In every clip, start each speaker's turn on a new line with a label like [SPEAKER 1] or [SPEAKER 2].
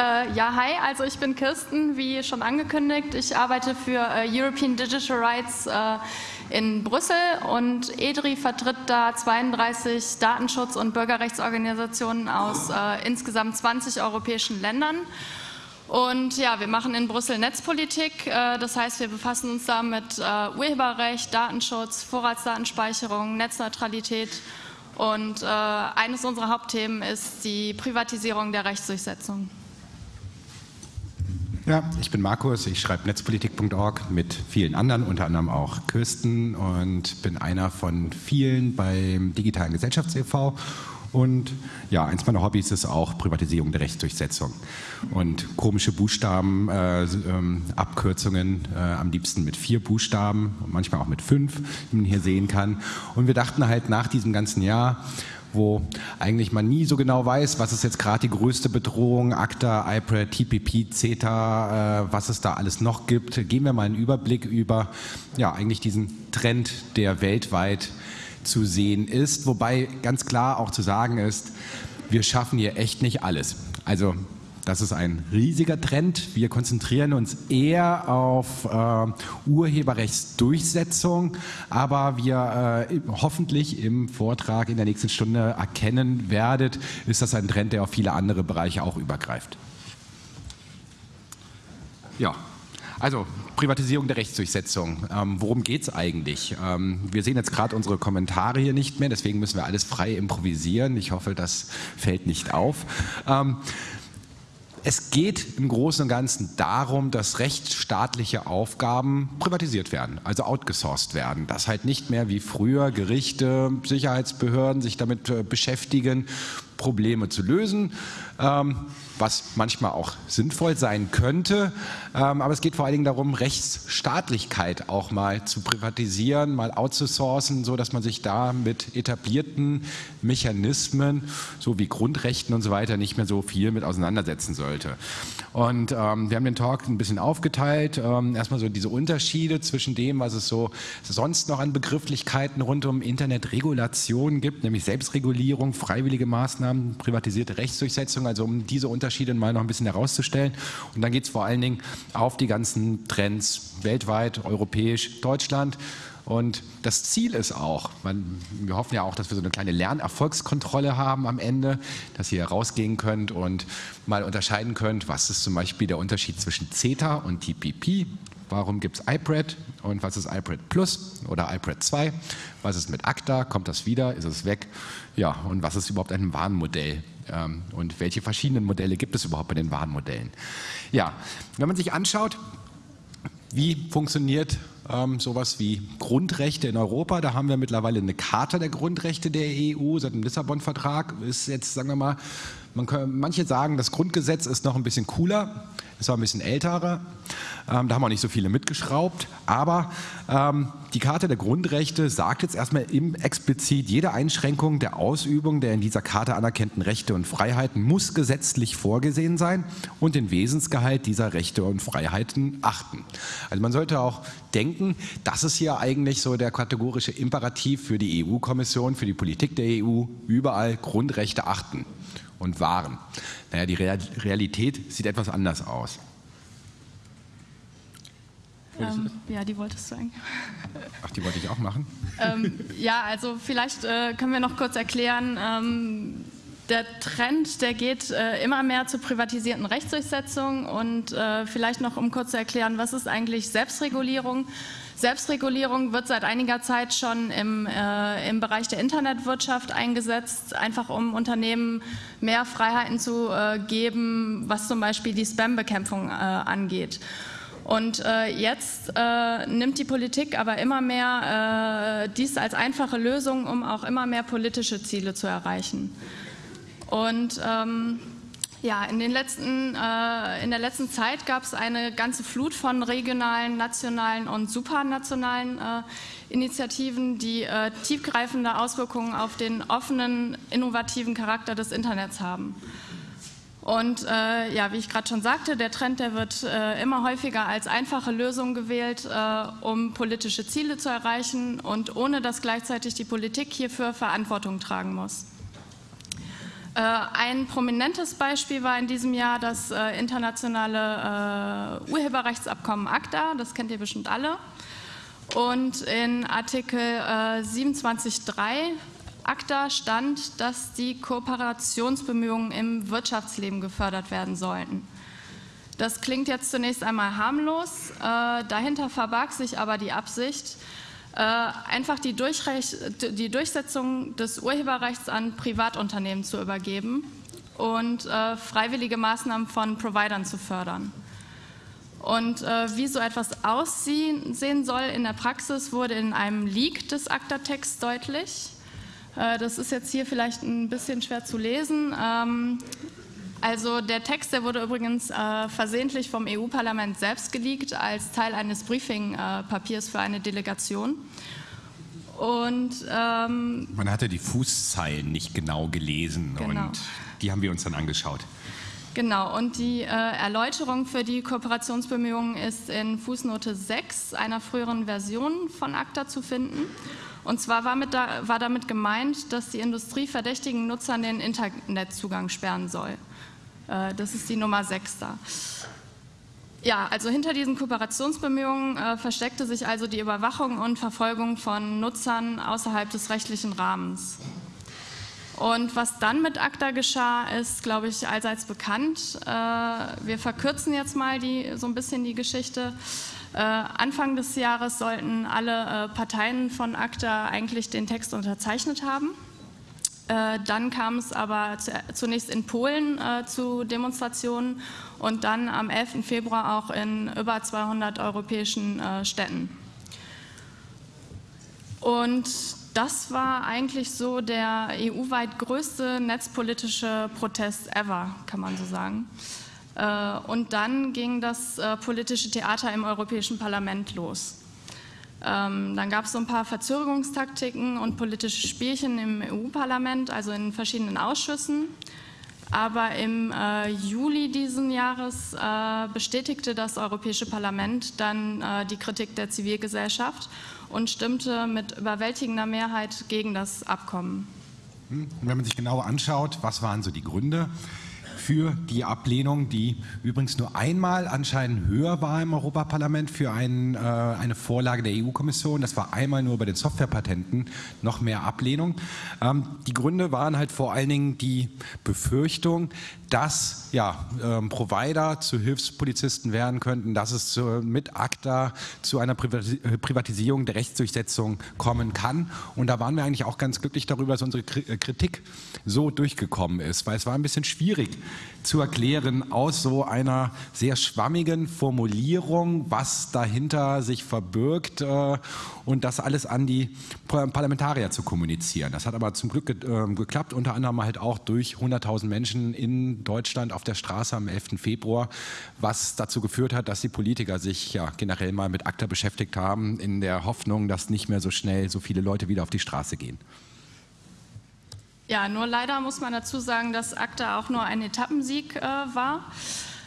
[SPEAKER 1] Äh, ja, hi, also ich bin Kirsten, wie schon angekündigt. Ich arbeite für äh, European Digital Rights äh, in Brüssel und EDRI vertritt da 32 Datenschutz- und Bürgerrechtsorganisationen aus äh, insgesamt 20 europäischen Ländern. Und ja, wir machen in Brüssel Netzpolitik, äh, das heißt, wir befassen uns da mit äh, Urheberrecht, Datenschutz, Vorratsdatenspeicherung, Netzneutralität und eines unserer Hauptthemen ist die Privatisierung der Rechtsdurchsetzung.
[SPEAKER 2] Ja, ich bin Markus, ich schreibe netzpolitik.org mit vielen anderen, unter anderem auch Kirsten und bin einer von vielen beim Digitalen Gesellschafts e.V. Und ja, eins meiner Hobbys ist auch Privatisierung der Rechtsdurchsetzung. Und komische Buchstaben, äh, ähm, Abkürzungen, äh, am liebsten mit vier Buchstaben, manchmal auch mit fünf, wie man hier sehen kann. Und wir dachten halt nach diesem ganzen Jahr, wo eigentlich man nie so genau weiß, was ist jetzt gerade die größte Bedrohung, ACTA, IPRED, TPP, CETA, äh, was es da alles noch gibt. Geben wir mal einen Überblick über ja, eigentlich diesen Trend, der weltweit zu sehen ist, wobei ganz klar auch zu sagen ist, wir schaffen hier echt nicht alles. Also das ist ein riesiger Trend. Wir konzentrieren uns eher auf äh, Urheberrechtsdurchsetzung, aber wir äh, hoffentlich im Vortrag in der nächsten Stunde erkennen werdet, ist das ein Trend, der auf viele andere Bereiche auch übergreift. Ja, also Privatisierung der Rechtsdurchsetzung. Ähm, worum geht es eigentlich? Ähm, wir sehen jetzt gerade unsere Kommentare hier nicht mehr, deswegen müssen wir alles frei improvisieren. Ich hoffe, das fällt nicht auf. Ähm, es geht im Großen und Ganzen darum, dass rechtsstaatliche Aufgaben privatisiert werden, also outgesourced werden. Dass halt nicht mehr wie früher Gerichte, Sicherheitsbehörden sich damit äh, beschäftigen, Probleme zu lösen, ähm, was manchmal auch sinnvoll sein könnte. Ähm, aber es geht vor allen Dingen darum, Rechtsstaatlichkeit auch mal zu privatisieren, mal outzusourcen, so dass man sich da mit etablierten Mechanismen, so wie Grundrechten und so weiter, nicht mehr so viel mit auseinandersetzen sollte. Und ähm, wir haben den Talk ein bisschen aufgeteilt. Ähm, erstmal so diese Unterschiede zwischen dem, was es so sonst noch an Begrifflichkeiten rund um Internetregulation gibt, nämlich Selbstregulierung, freiwillige Maßnahmen, privatisierte Rechtsdurchsetzung, also um diese Unterschiede mal noch ein bisschen herauszustellen. Und dann geht es vor allen Dingen auf die ganzen Trends weltweit, europäisch, Deutschland. Und das Ziel ist auch, man, wir hoffen ja auch, dass wir so eine kleine Lernerfolgskontrolle haben am Ende, dass ihr rausgehen könnt und mal unterscheiden könnt, was ist zum Beispiel der Unterschied zwischen CETA und TPP. Warum gibt es iPred und was ist iPred Plus oder iPred 2? Was ist mit ACTA? Kommt das wieder? Ist es weg? Ja, und was ist überhaupt ein Warnmodell? Ähm, und welche verschiedenen Modelle gibt es überhaupt bei den Warnmodellen? Ja, wenn man sich anschaut, wie funktioniert ähm, sowas wie Grundrechte in Europa? Da haben wir mittlerweile eine Charta der Grundrechte der EU seit dem Lissabon-Vertrag. Ist jetzt, sagen wir mal, man kann, manche sagen, das Grundgesetz ist noch ein bisschen cooler, ist war ein bisschen älterer. Ähm, da haben auch nicht so viele mitgeschraubt. Aber ähm, die Karte der Grundrechte sagt jetzt erstmal im explizit, jede Einschränkung der Ausübung der in dieser Karte anerkannten Rechte und Freiheiten muss gesetzlich vorgesehen sein und den Wesensgehalt dieser Rechte und Freiheiten achten. Also man sollte auch denken, das ist hier eigentlich so der kategorische Imperativ für die EU-Kommission, für die Politik der EU, überall Grundrechte achten und wahren. Naja, die Realität sieht etwas anders aus.
[SPEAKER 1] Ähm, ja, die wolltest du eigentlich.
[SPEAKER 2] Ach, die wollte ich auch machen?
[SPEAKER 1] ähm, ja, also vielleicht äh, können wir noch kurz erklären, ähm, der Trend, der geht äh, immer mehr zur privatisierten Rechtsdurchsetzung und äh, vielleicht noch, um kurz zu erklären, was ist eigentlich Selbstregulierung? Selbstregulierung wird seit einiger Zeit schon im, äh, im Bereich der Internetwirtschaft eingesetzt, einfach um Unternehmen mehr Freiheiten zu äh, geben, was zum Beispiel die Spam-Bekämpfung äh, angeht. Und äh, jetzt äh, nimmt die Politik aber immer mehr äh, dies als einfache Lösung, um auch immer mehr politische Ziele zu erreichen. Und ähm, ja, in, den letzten, äh, in der letzten Zeit gab es eine ganze Flut von regionalen, nationalen und supranationalen äh, Initiativen, die äh, tiefgreifende Auswirkungen auf den offenen, innovativen Charakter des Internets haben. Und äh, ja, wie ich gerade schon sagte, der Trend, der wird äh, immer häufiger als einfache Lösung gewählt, äh, um politische Ziele zu erreichen und ohne dass gleichzeitig die Politik hierfür Verantwortung tragen muss. Äh, ein prominentes Beispiel war in diesem Jahr das äh, internationale äh, Urheberrechtsabkommen ACTA, das kennt ihr bestimmt alle. Und in Artikel 27.3 ACTA stand, dass die Kooperationsbemühungen im Wirtschaftsleben gefördert werden sollten. Das klingt jetzt zunächst einmal harmlos, dahinter verbarg sich aber die Absicht, einfach die, die, Durchsetzung des Urheberrechts an Privatunternehmen zu übergeben und äh, freiwillige Maßnahmen von Providern zu fördern. Und äh, wie so etwas aussehen soll in der Praxis, wurde in einem Leak des ACTA-Texts deutlich. Äh, das ist jetzt hier vielleicht ein bisschen schwer zu lesen. Ähm, also der Text, der wurde übrigens äh, versehentlich vom EU-Parlament selbst geleakt als Teil eines Briefing-Papiers für eine Delegation.
[SPEAKER 2] Und ähm, man hatte die Fußzeilen nicht genau gelesen genau. und die haben wir uns dann angeschaut.
[SPEAKER 1] Genau, und die äh, Erläuterung für die Kooperationsbemühungen ist in Fußnote 6 einer früheren Version von ACTA zu finden. Und zwar war, da, war damit gemeint, dass die Industrie verdächtigen Nutzern den Internetzugang sperren soll. Äh, das ist die Nummer 6 da. Ja, also hinter diesen Kooperationsbemühungen äh, versteckte sich also die Überwachung und Verfolgung von Nutzern außerhalb des rechtlichen Rahmens. Und was dann mit ACTA geschah, ist, glaube ich, allseits bekannt. Äh, wir verkürzen jetzt mal die, so ein bisschen die Geschichte. Äh, Anfang des Jahres sollten alle äh, Parteien von ACTA eigentlich den Text unterzeichnet haben. Äh, dann kam es aber zunächst in Polen äh, zu Demonstrationen und dann am 11. Februar auch in über 200 europäischen äh, Städten. Und das war eigentlich so der EU-weit größte netzpolitische Protest ever, kann man so sagen. Und dann ging das politische Theater im Europäischen Parlament los. Ähm, dann gab es so ein paar Verzögerungstaktiken und politische Spielchen im EU-Parlament, also in verschiedenen Ausschüssen. Aber im äh, Juli diesen Jahres äh, bestätigte das Europäische Parlament dann äh, die Kritik der Zivilgesellschaft und stimmte mit überwältigender Mehrheit gegen das Abkommen.
[SPEAKER 2] Hm, wenn man sich genauer anschaut, was waren so die Gründe? Für die Ablehnung, die übrigens nur einmal anscheinend höher war im Europaparlament für ein, äh, eine Vorlage der EU-Kommission. Das war einmal nur bei den Softwarepatenten noch mehr Ablehnung. Ähm, die Gründe waren halt vor allen Dingen die Befürchtung, dass ja, ähm, Provider zu Hilfspolizisten werden könnten, dass es zu, mit ACTA zu einer Privatisierung der Rechtsdurchsetzung kommen kann. Und da waren wir eigentlich auch ganz glücklich darüber, dass unsere Kritik so durchgekommen ist, weil es war ein bisschen schwierig, zu erklären aus so einer sehr schwammigen Formulierung, was dahinter sich verbirgt äh, und das alles an die Parlamentarier zu kommunizieren. Das hat aber zum Glück äh, geklappt, unter anderem halt auch durch 100.000 Menschen in Deutschland auf der Straße am 11. Februar, was dazu geführt hat, dass die Politiker sich ja generell mal mit ACTA beschäftigt haben, in der Hoffnung, dass nicht mehr so schnell so viele Leute wieder auf die Straße gehen.
[SPEAKER 1] Ja, nur leider muss man dazu sagen, dass ACTA auch nur ein Etappensieg äh, war.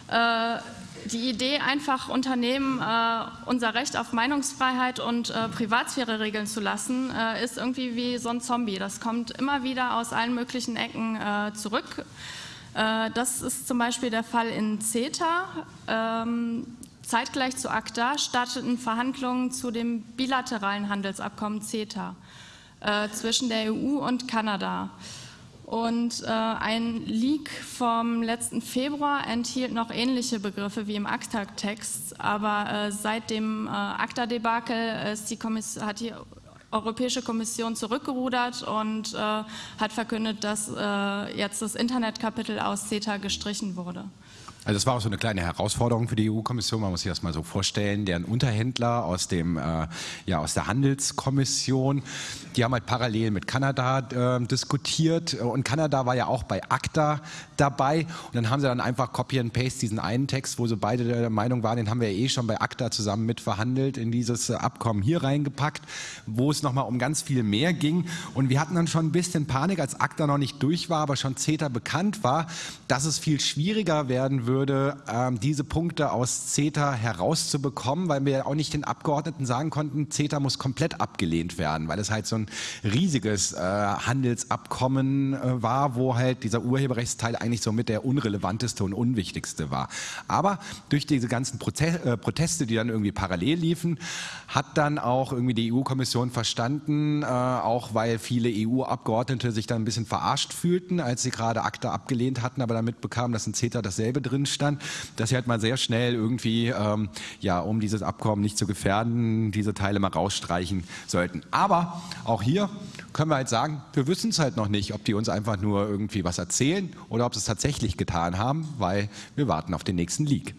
[SPEAKER 1] Äh, die Idee, einfach Unternehmen äh, unser Recht auf Meinungsfreiheit und äh, Privatsphäre regeln zu lassen, äh, ist irgendwie wie so ein Zombie. Das kommt immer wieder aus allen möglichen Ecken äh, zurück. das ist zum Beispiel der Fall in CETA. Ähm, zeitgleich zu ACTA starteten Verhandlungen zu dem bilateralen Handelsabkommen CETA äh, zwischen der EU und Kanada. Und äh, ein Leak vom letzten Februar enthielt noch ähnliche Begriffe wie im ACTA-Text, aber äh, seit dem äh, ACTA-Debakel hat die Europäische Kommission zurückgerudert und äh, hat verkündet, dass äh, jetzt das Internetkapitel aus CETA gestrichen wurde.
[SPEAKER 2] Also das war auch so eine kleine Herausforderung für die EU-Kommission. Man muss sich das mal so vorstellen. Deren Unterhändler aus dem äh, ja aus der Handelskommission, die haben halt parallel mit Kanada äh, diskutiert und Kanada war ja auch bei ACTA dabei und dann haben sie dann einfach Copy and Paste diesen einen Text, wo so beide der Meinung waren, den haben wir eh schon bei ACTA zusammen mit verhandelt, in dieses Abkommen hier reingepackt, wo es nochmal um ganz viel mehr ging und wir hatten dann schon ein bisschen Panik, als ACTA noch nicht durch war, aber schon CETA bekannt war, dass es viel schwieriger werden würde würde, ähm, diese Punkte aus CETA herauszubekommen, weil wir auch nicht den Abgeordneten sagen konnten, CETA muss komplett abgelehnt werden, weil es halt so ein riesiges äh, Handelsabkommen äh, war, wo halt dieser Urheberrechtsteil eigentlich so mit der unrelevanteste und unwichtigste war. Aber durch diese ganzen äh, Proteste, die dann irgendwie parallel liefen, hat dann auch irgendwie die EU-Kommission verstanden, auch weil viele EU-Abgeordnete sich dann ein bisschen verarscht fühlten, als sie gerade ACTA abgelehnt hatten, aber damit bekamen, dass in CETA dasselbe drin stand, dass sie halt mal sehr schnell irgendwie, ähm, ja, um dieses Abkommen nicht zu gefährden, diese Teile mal rausstreichen sollten. Aber auch hier können wir halt sagen, wir wissen es halt noch nicht, ob die uns einfach nur irgendwie was erzählen oder ob sie es tatsächlich getan haben, weil wir warten auf den nächsten Leak.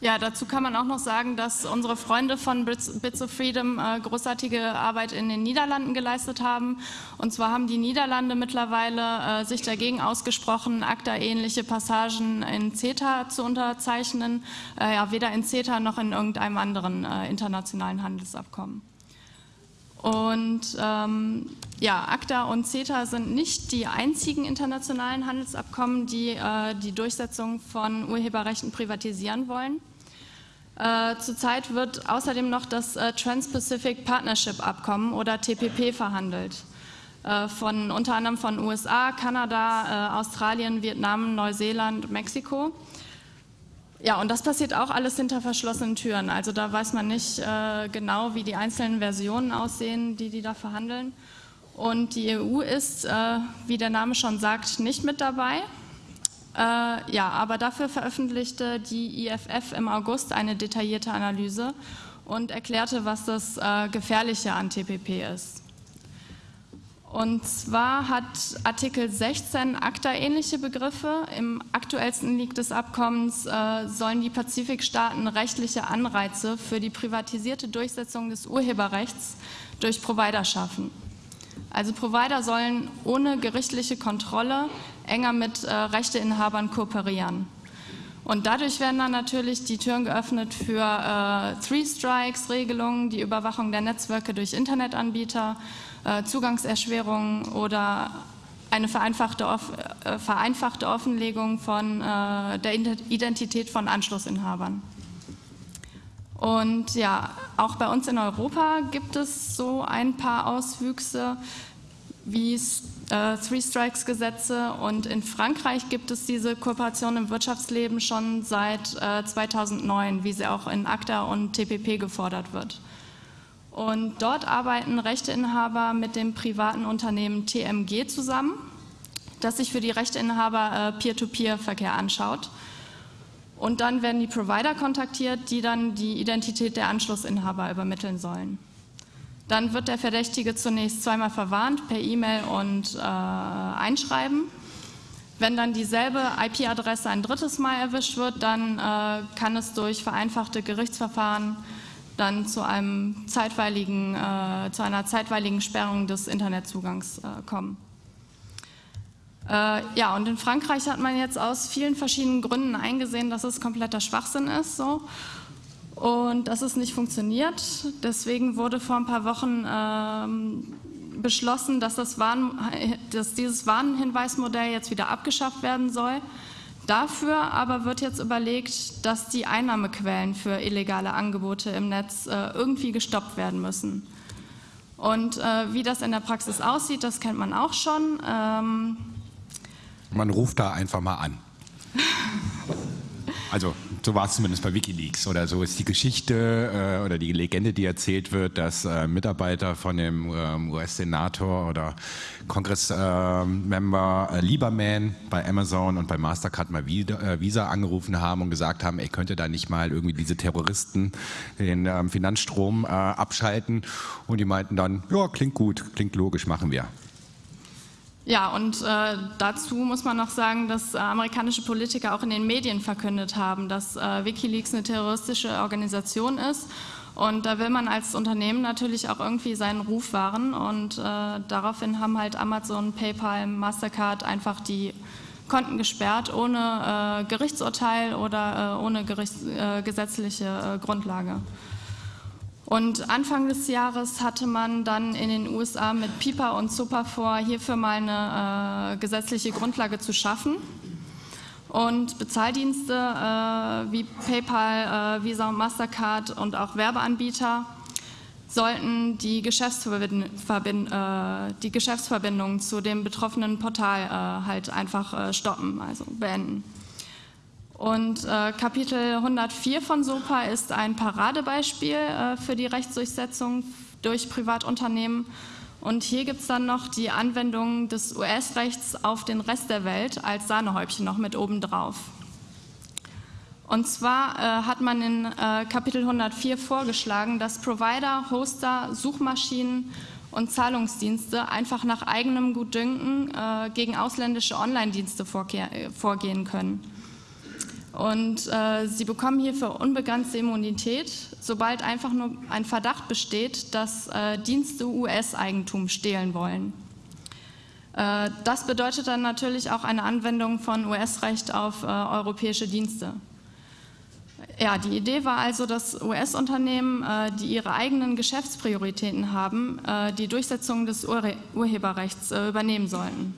[SPEAKER 1] Ja, dazu kann man auch noch sagen, dass unsere Freunde von Bits of Freedom äh, großartige Arbeit in den Niederlanden geleistet haben. Und zwar haben die Niederlande mittlerweile äh, sich dagegen ausgesprochen, ACTA-ähnliche Passagen in CETA zu unterzeichnen, äh, ja, weder in CETA noch in irgendeinem anderen äh, internationalen Handelsabkommen. Und ähm, ja, ACTA und CETA sind nicht die einzigen internationalen Handelsabkommen, die äh, die Durchsetzung von Urheberrechten privatisieren wollen. Äh, zurzeit wird außerdem noch das äh, Trans-Pacific Partnership Abkommen oder TPP verhandelt. Äh, von, unter anderem von USA, Kanada, äh, Australien, Vietnam, Neuseeland, Mexiko. Ja, und das passiert auch alles hinter verschlossenen Türen. Also da weiß man nicht äh, genau, wie die einzelnen Versionen aussehen, die die da verhandeln. Und die EU ist, äh, wie der Name schon sagt, nicht mit dabei. Äh, ja, aber dafür veröffentlichte die IFF im August eine detaillierte Analyse und erklärte, was das äh, Gefährliche an TPP ist. Und zwar hat Artikel 16 ACTA-ähnliche Begriffe. Im aktuellsten Leak des Abkommens äh, sollen die Pazifikstaaten rechtliche Anreize für die privatisierte Durchsetzung des Urheberrechts durch Provider schaffen. Also Provider sollen ohne gerichtliche Kontrolle enger mit äh, Rechteinhabern kooperieren. Und dadurch werden dann natürlich die Türen geöffnet für äh, Three-Strikes-Regelungen, die Überwachung der Netzwerke durch Internetanbieter, äh, Zugangserschwerungen oder eine vereinfachte, äh, vereinfachte Offenlegung von äh, der Identität von Anschlussinhabern. Und ja, auch bei uns in Europa gibt es so ein paar Auswüchse wie äh, Three Strikes Gesetze und in Frankreich gibt es diese Kooperation im Wirtschaftsleben schon seit äh, 2009, wie sie auch in ACTA und TPP gefordert wird. Und dort arbeiten Rechteinhaber mit dem privaten Unternehmen TMG zusammen, das sich für die Rechteinhaber äh, Peer-to-Peer-Verkehr anschaut. Und dann werden die Provider kontaktiert, die dann die Identität der Anschlussinhaber übermitteln sollen. Dann wird der Verdächtige zunächst zweimal verwarnt per E-Mail und äh, Einschreiben. Wenn dann dieselbe IP-Adresse ein drittes Mal erwischt wird, dann äh, kann es durch vereinfachte Gerichtsverfahren dann zu, einem zeitweiligen, äh, zu einer zeitweiligen Sperrung des Internetzugangs äh, kommen. Äh, ja, und in Frankreich hat man jetzt aus vielen verschiedenen Gründen eingesehen, dass es kompletter Schwachsinn ist so, und dass es nicht funktioniert. Deswegen wurde vor ein paar Wochen ähm, beschlossen, dass, das Warn, dass dieses Warnhinweismodell jetzt wieder abgeschafft werden soll Dafür aber wird jetzt überlegt, dass die Einnahmequellen für illegale Angebote im Netz äh, irgendwie gestoppt werden müssen. Und äh, wie das in der Praxis aussieht, das kennt man auch schon. Ähm
[SPEAKER 2] man ruft da einfach mal an. Also so war es zumindest bei Wikileaks oder so ist die Geschichte äh, oder die Legende, die erzählt wird, dass äh, Mitarbeiter von dem ähm, US-Senator oder Kongressmember äh, Lieberman bei Amazon und bei Mastercard mal wieder, äh, Visa angerufen haben und gesagt haben, ey, könnte da nicht mal irgendwie diese Terroristen den ähm, Finanzstrom äh, abschalten und die meinten dann, ja, klingt gut, klingt logisch, machen wir.
[SPEAKER 1] Ja, und äh, dazu muss man noch sagen, dass äh, amerikanische Politiker auch in den Medien verkündet haben, dass äh, Wikileaks eine terroristische Organisation ist. Und da will man als Unternehmen natürlich auch irgendwie seinen Ruf wahren. Und äh, daraufhin haben halt Amazon, PayPal, Mastercard einfach die Konten gesperrt, ohne äh, Gerichtsurteil oder äh, ohne Gerichts, gesetzliche Grundlage. Und Anfang des Jahres hatte man dann in den USA mit PIPA und SUPA vor, hierfür mal eine äh, gesetzliche Grundlage zu schaffen. Und Bezahldienste äh, wie PayPal, äh, Visa und Mastercard und auch Werbeanbieter sollten die, Geschäftsverbind äh, die Geschäftsverbindung zu dem betroffenen Portal äh, halt einfach äh, stoppen, also beenden. Und äh, Kapitel 104 von SOPA ist ein Paradebeispiel äh, für die Rechtsdurchsetzung durch Privatunternehmen. Und hier gibt es dann noch die Anwendung des US-Rechts auf den Rest der Welt als Sahnehäubchen noch mit obendrauf. Und zwar äh, hat man in äh, Kapitel 104 vorgeschlagen, dass Provider, Hoster, Suchmaschinen und Zahlungsdienste einfach nach eigenem Gutdünken äh, gegen ausländische Online-Dienste vorgehen können. Und äh, sie bekommen hierfür unbegrenzte Immunität, sobald einfach nur ein Verdacht besteht, dass äh, Dienste US-Eigentum stehlen wollen. Äh, das bedeutet dann natürlich auch eine Anwendung von US-Recht auf äh, europäische Dienste. Ja, die Idee war also, dass US-Unternehmen, äh, die ihre eigenen Geschäftsprioritäten haben, äh, die Durchsetzung des Ur Urheberrechts übernehmen sollten.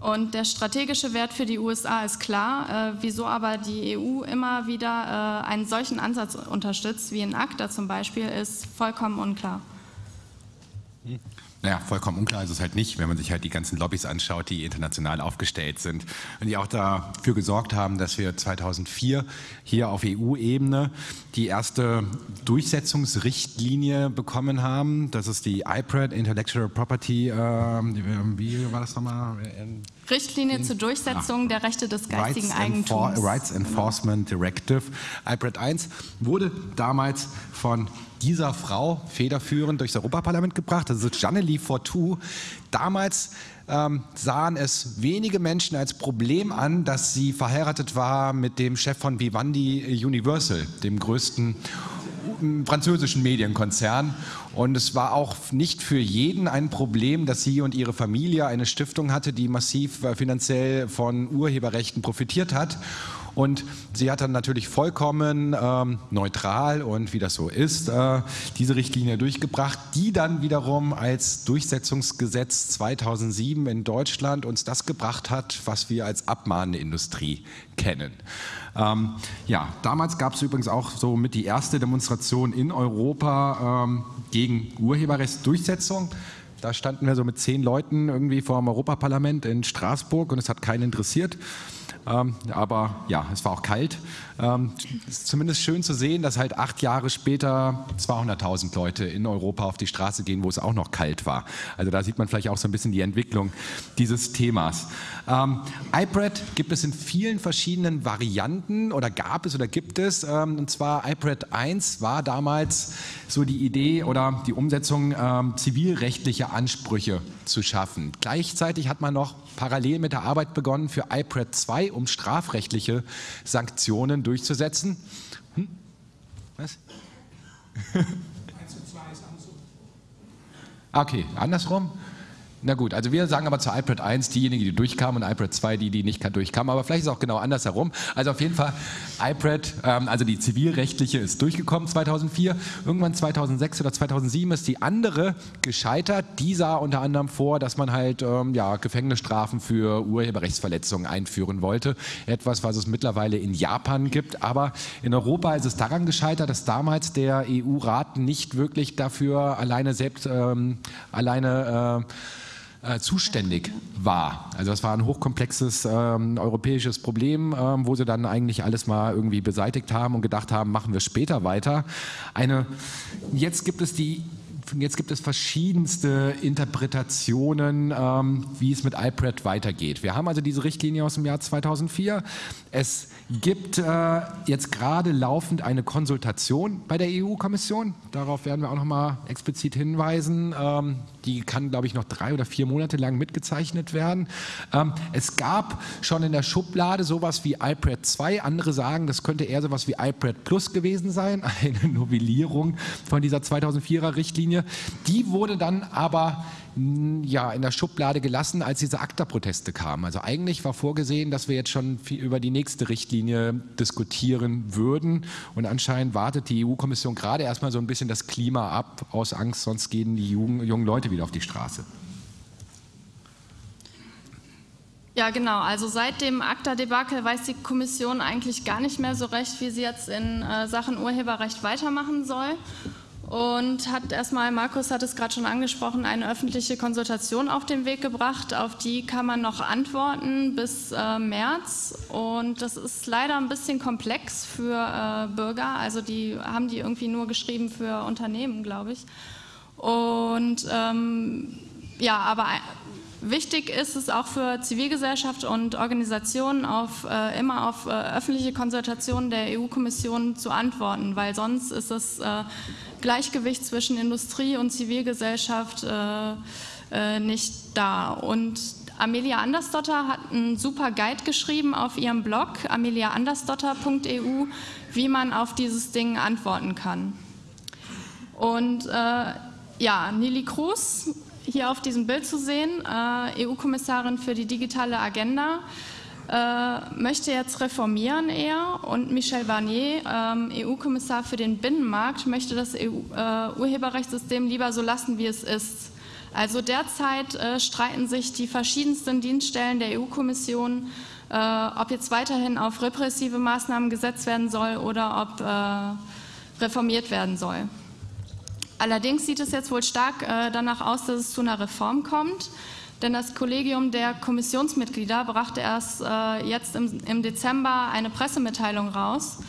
[SPEAKER 1] Und der strategische Wert für die USA ist klar. Äh, wieso aber die EU immer wieder äh, einen solchen Ansatz unterstützt, wie in ACTA zum Beispiel, ist vollkommen unklar.
[SPEAKER 2] Hm. Naja, vollkommen unklar ist es halt nicht, wenn man sich halt die ganzen Lobbys anschaut, die international aufgestellt sind und die auch dafür gesorgt haben, dass wir 2004 hier auf EU-Ebene die erste Durchsetzungsrichtlinie bekommen haben. Das ist die IPRED, Intellectual Property, äh, wie war das nochmal?
[SPEAKER 1] Richtlinie in, zur Durchsetzung ja. der Rechte des geistigen Rights Eigentums.
[SPEAKER 2] Enfor Rights Enforcement Directive. IPRED 1 wurde damals von dieser Frau federführend durchs Europaparlament gebracht. Das ist Janely Fortou. Damals ähm, sahen es wenige Menschen als Problem an, dass sie verheiratet war mit dem Chef von Vivendi Universal, dem größten französischen Medienkonzern. Und es war auch nicht für jeden ein Problem, dass sie und ihre Familie eine Stiftung hatte, die massiv äh, finanziell von Urheberrechten profitiert hat. Und sie hat dann natürlich vollkommen ähm, neutral und wie das so ist, äh, diese Richtlinie durchgebracht, die dann wiederum als Durchsetzungsgesetz 2007 in Deutschland uns das gebracht hat, was wir als Abmahnindustrie kennen. Ähm, ja, damals gab es übrigens auch so mit die erste Demonstration in Europa ähm, gegen Urheberrechtsdurchsetzung. Da standen wir so mit zehn Leuten irgendwie vor dem Europaparlament in Straßburg und es hat keinen interessiert. Ähm, aber ja, es war auch kalt. Ähm, ist zumindest schön zu sehen, dass halt acht Jahre später 200.000 Leute in Europa auf die Straße gehen, wo es auch noch kalt war. Also da sieht man vielleicht auch so ein bisschen die Entwicklung dieses Themas. Ähm, iPad gibt es in vielen verschiedenen Varianten oder gab es oder gibt es. Ähm, und zwar iPad 1 war damals so die Idee oder die Umsetzung ähm, zivilrechtlicher Ansprüche zu schaffen. Gleichzeitig hat man noch parallel mit der Arbeit begonnen für iPad 2, um strafrechtliche Sanktionen durchzusetzen. Hm? Was? 1 und 2 ist andersrum. Okay, andersrum? Na gut, also wir sagen aber zu iPad 1 diejenigen, die durchkamen und iPad 2 die, die nicht durchkamen. Aber vielleicht ist es auch genau andersherum. Also auf jeden Fall iPad, ähm, also die zivilrechtliche ist durchgekommen 2004. Irgendwann 2006 oder 2007 ist die andere gescheitert. Die sah unter anderem vor, dass man halt ähm, ja, Gefängnisstrafen für Urheberrechtsverletzungen einführen wollte. Etwas, was es mittlerweile in Japan gibt. Aber in Europa ist es daran gescheitert, dass damals der EU-Rat nicht wirklich dafür alleine selbst ähm, alleine äh, äh, zuständig war. Also das war ein hochkomplexes ähm, europäisches Problem, ähm, wo sie dann eigentlich alles mal irgendwie beseitigt haben und gedacht haben, machen wir später weiter. Eine, jetzt gibt es die Jetzt gibt es verschiedenste Interpretationen, ähm, wie es mit iPad weitergeht. Wir haben also diese Richtlinie aus dem Jahr 2004. Es gibt äh, jetzt gerade laufend eine Konsultation bei der EU-Kommission. Darauf werden wir auch noch mal explizit hinweisen. Ähm, die kann, glaube ich, noch drei oder vier Monate lang mitgezeichnet werden. Ähm, es gab schon in der Schublade sowas wie iPad 2. Andere sagen, das könnte eher sowas wie iPad Plus gewesen sein, eine Novellierung von dieser 2004er Richtlinie. Die wurde dann aber ja, in der Schublade gelassen, als diese ACTA-Proteste kamen. Also eigentlich war vorgesehen, dass wir jetzt schon über die nächste Richtlinie diskutieren würden. Und anscheinend wartet die EU-Kommission gerade erstmal so ein bisschen das Klima ab, aus Angst, sonst gehen die jungen, jungen Leute wieder auf die Straße.
[SPEAKER 1] Ja, genau. Also seit dem ACTA-Debakel weiß die Kommission eigentlich gar nicht mehr so recht, wie sie jetzt in äh, Sachen Urheberrecht weitermachen soll. Und hat erstmal, Markus hat es gerade schon angesprochen, eine öffentliche Konsultation auf den Weg gebracht. Auf die kann man noch antworten bis äh, März. Und das ist leider ein bisschen komplex für äh, Bürger. Also die haben die irgendwie nur geschrieben für Unternehmen, glaube ich. Und ähm, ja, aber Wichtig ist es auch für Zivilgesellschaft und Organisationen, auf, äh, immer auf äh, öffentliche Konsultationen der EU-Kommission zu antworten, weil sonst ist das äh, Gleichgewicht zwischen Industrie und Zivilgesellschaft äh, äh, nicht da. Und Amelia Andersdotter hat einen super Guide geschrieben auf ihrem Blog ameliaandersdotter.eu, wie man auf dieses Ding antworten kann. Und äh, ja, Nili Cruz hier auf diesem Bild zu sehen, äh, EU-Kommissarin für die digitale Agenda, äh, möchte jetzt reformieren eher und Michel Barnier, ähm, EU-Kommissar für den Binnenmarkt, möchte das EU, äh, Urheberrechtssystem lieber so lassen, wie es ist. Also derzeit streiten sich die verschiedensten Dienststellen der EU-Kommission, ob jetzt weiterhin auf repressive Maßnahmen gesetzt werden soll oder ob reformiert werden soll. Allerdings sieht es jetzt wohl stark äh, danach aus, dass es zu einer Reform kommt, denn das Kollegium der Kommissionsmitglieder brachte erst äh, jetzt im, im Dezember eine Pressemitteilung raus,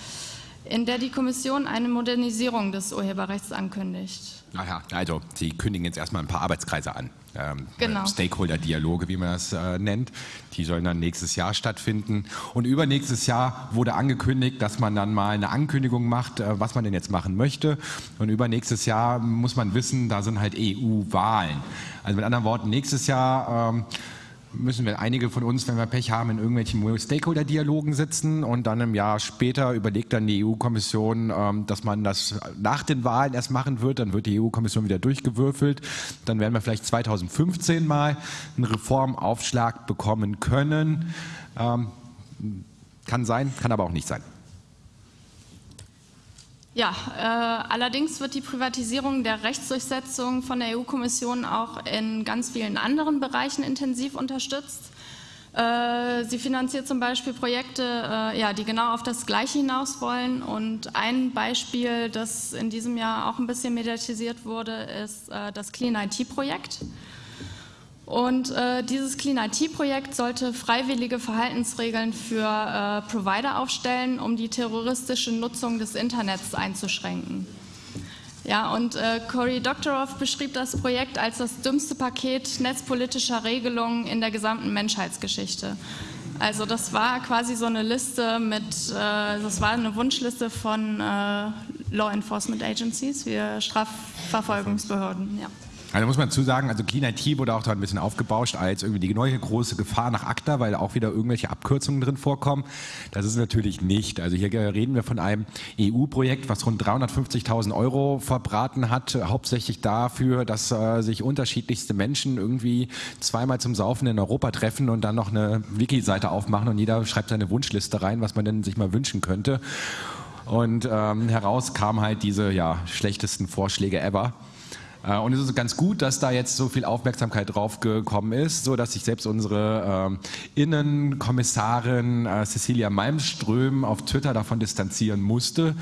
[SPEAKER 1] in der die Kommission eine Modernisierung des Urheberrechts ankündigt.
[SPEAKER 2] Naja, also Sie kündigen jetzt erstmal ein paar Arbeitskreise an. Ähm,
[SPEAKER 1] genau.
[SPEAKER 2] Stakeholder-Dialoge, wie man das äh, nennt. Die sollen dann nächstes Jahr stattfinden. Und übernächstes Jahr wurde angekündigt, dass man dann mal eine Ankündigung macht, äh, was man denn jetzt machen möchte. Und übernächstes Jahr muss man wissen, da sind halt EU-Wahlen. Also mit anderen Worten, nächstes Jahr ähm, müssen wir einige von uns, wenn wir Pech haben, in irgendwelchen Stakeholder-Dialogen sitzen und dann im Jahr später überlegt dann die EU-Kommission, ähm, dass man das nach den Wahlen erst machen wird. Dann wird die EU-Kommission wieder durchgewürfelt. Dann werden wir vielleicht 2015 mal einen Reformaufschlag bekommen können. Ähm, kann sein, kann aber auch nicht sein.
[SPEAKER 1] Ja, äh, allerdings wird die Privatisierung der Rechtsdurchsetzung von der EU-Kommission auch in ganz vielen anderen Bereichen intensiv unterstützt. Äh, sie finanziert zum Beispiel Projekte, äh, ja, die genau auf das Gleiche hinaus wollen. Und ein Beispiel, das in diesem Jahr auch ein bisschen mediatisiert wurde, ist äh, das Clean IT-Projekt. Und äh, dieses Clean IT-Projekt sollte freiwillige Verhaltensregeln für äh, Provider aufstellen, um die terroristische Nutzung des Internets einzuschränken. Ja, und äh, Cory Doctorow beschrieb das Projekt als das dümmste Paket netzpolitischer Regelungen in der gesamten Menschheitsgeschichte. Also das war quasi so eine Liste mit, äh, das war eine Wunschliste von äh, Law Enforcement Agencies, wie Strafverfolgungsbehörden. Ja.
[SPEAKER 2] Also muss man zu sagen, also Clean IT wurde auch da ein bisschen aufgebauscht als irgendwie die neue große Gefahr nach ACTA, weil auch wieder irgendwelche Abkürzungen drin vorkommen. Das ist natürlich nicht. Also hier reden wir von einem EU-Projekt, was rund 350.000 Euro verbraten hat, hauptsächlich dafür, dass äh, sich unterschiedlichste Menschen irgendwie zweimal zum Saufen in Europa treffen und dann noch eine Wiki-Seite aufmachen und jeder schreibt seine Wunschliste rein, was man denn sich mal wünschen könnte. Und ähm, heraus kamen halt diese ja, schlechtesten Vorschläge ever. Äh, und es ist ganz gut, dass da jetzt so viel Aufmerksamkeit drauf gekommen ist, so dass sich selbst unsere äh, Innenkommissarin äh, Cecilia Malmström auf Twitter davon distanzieren musste.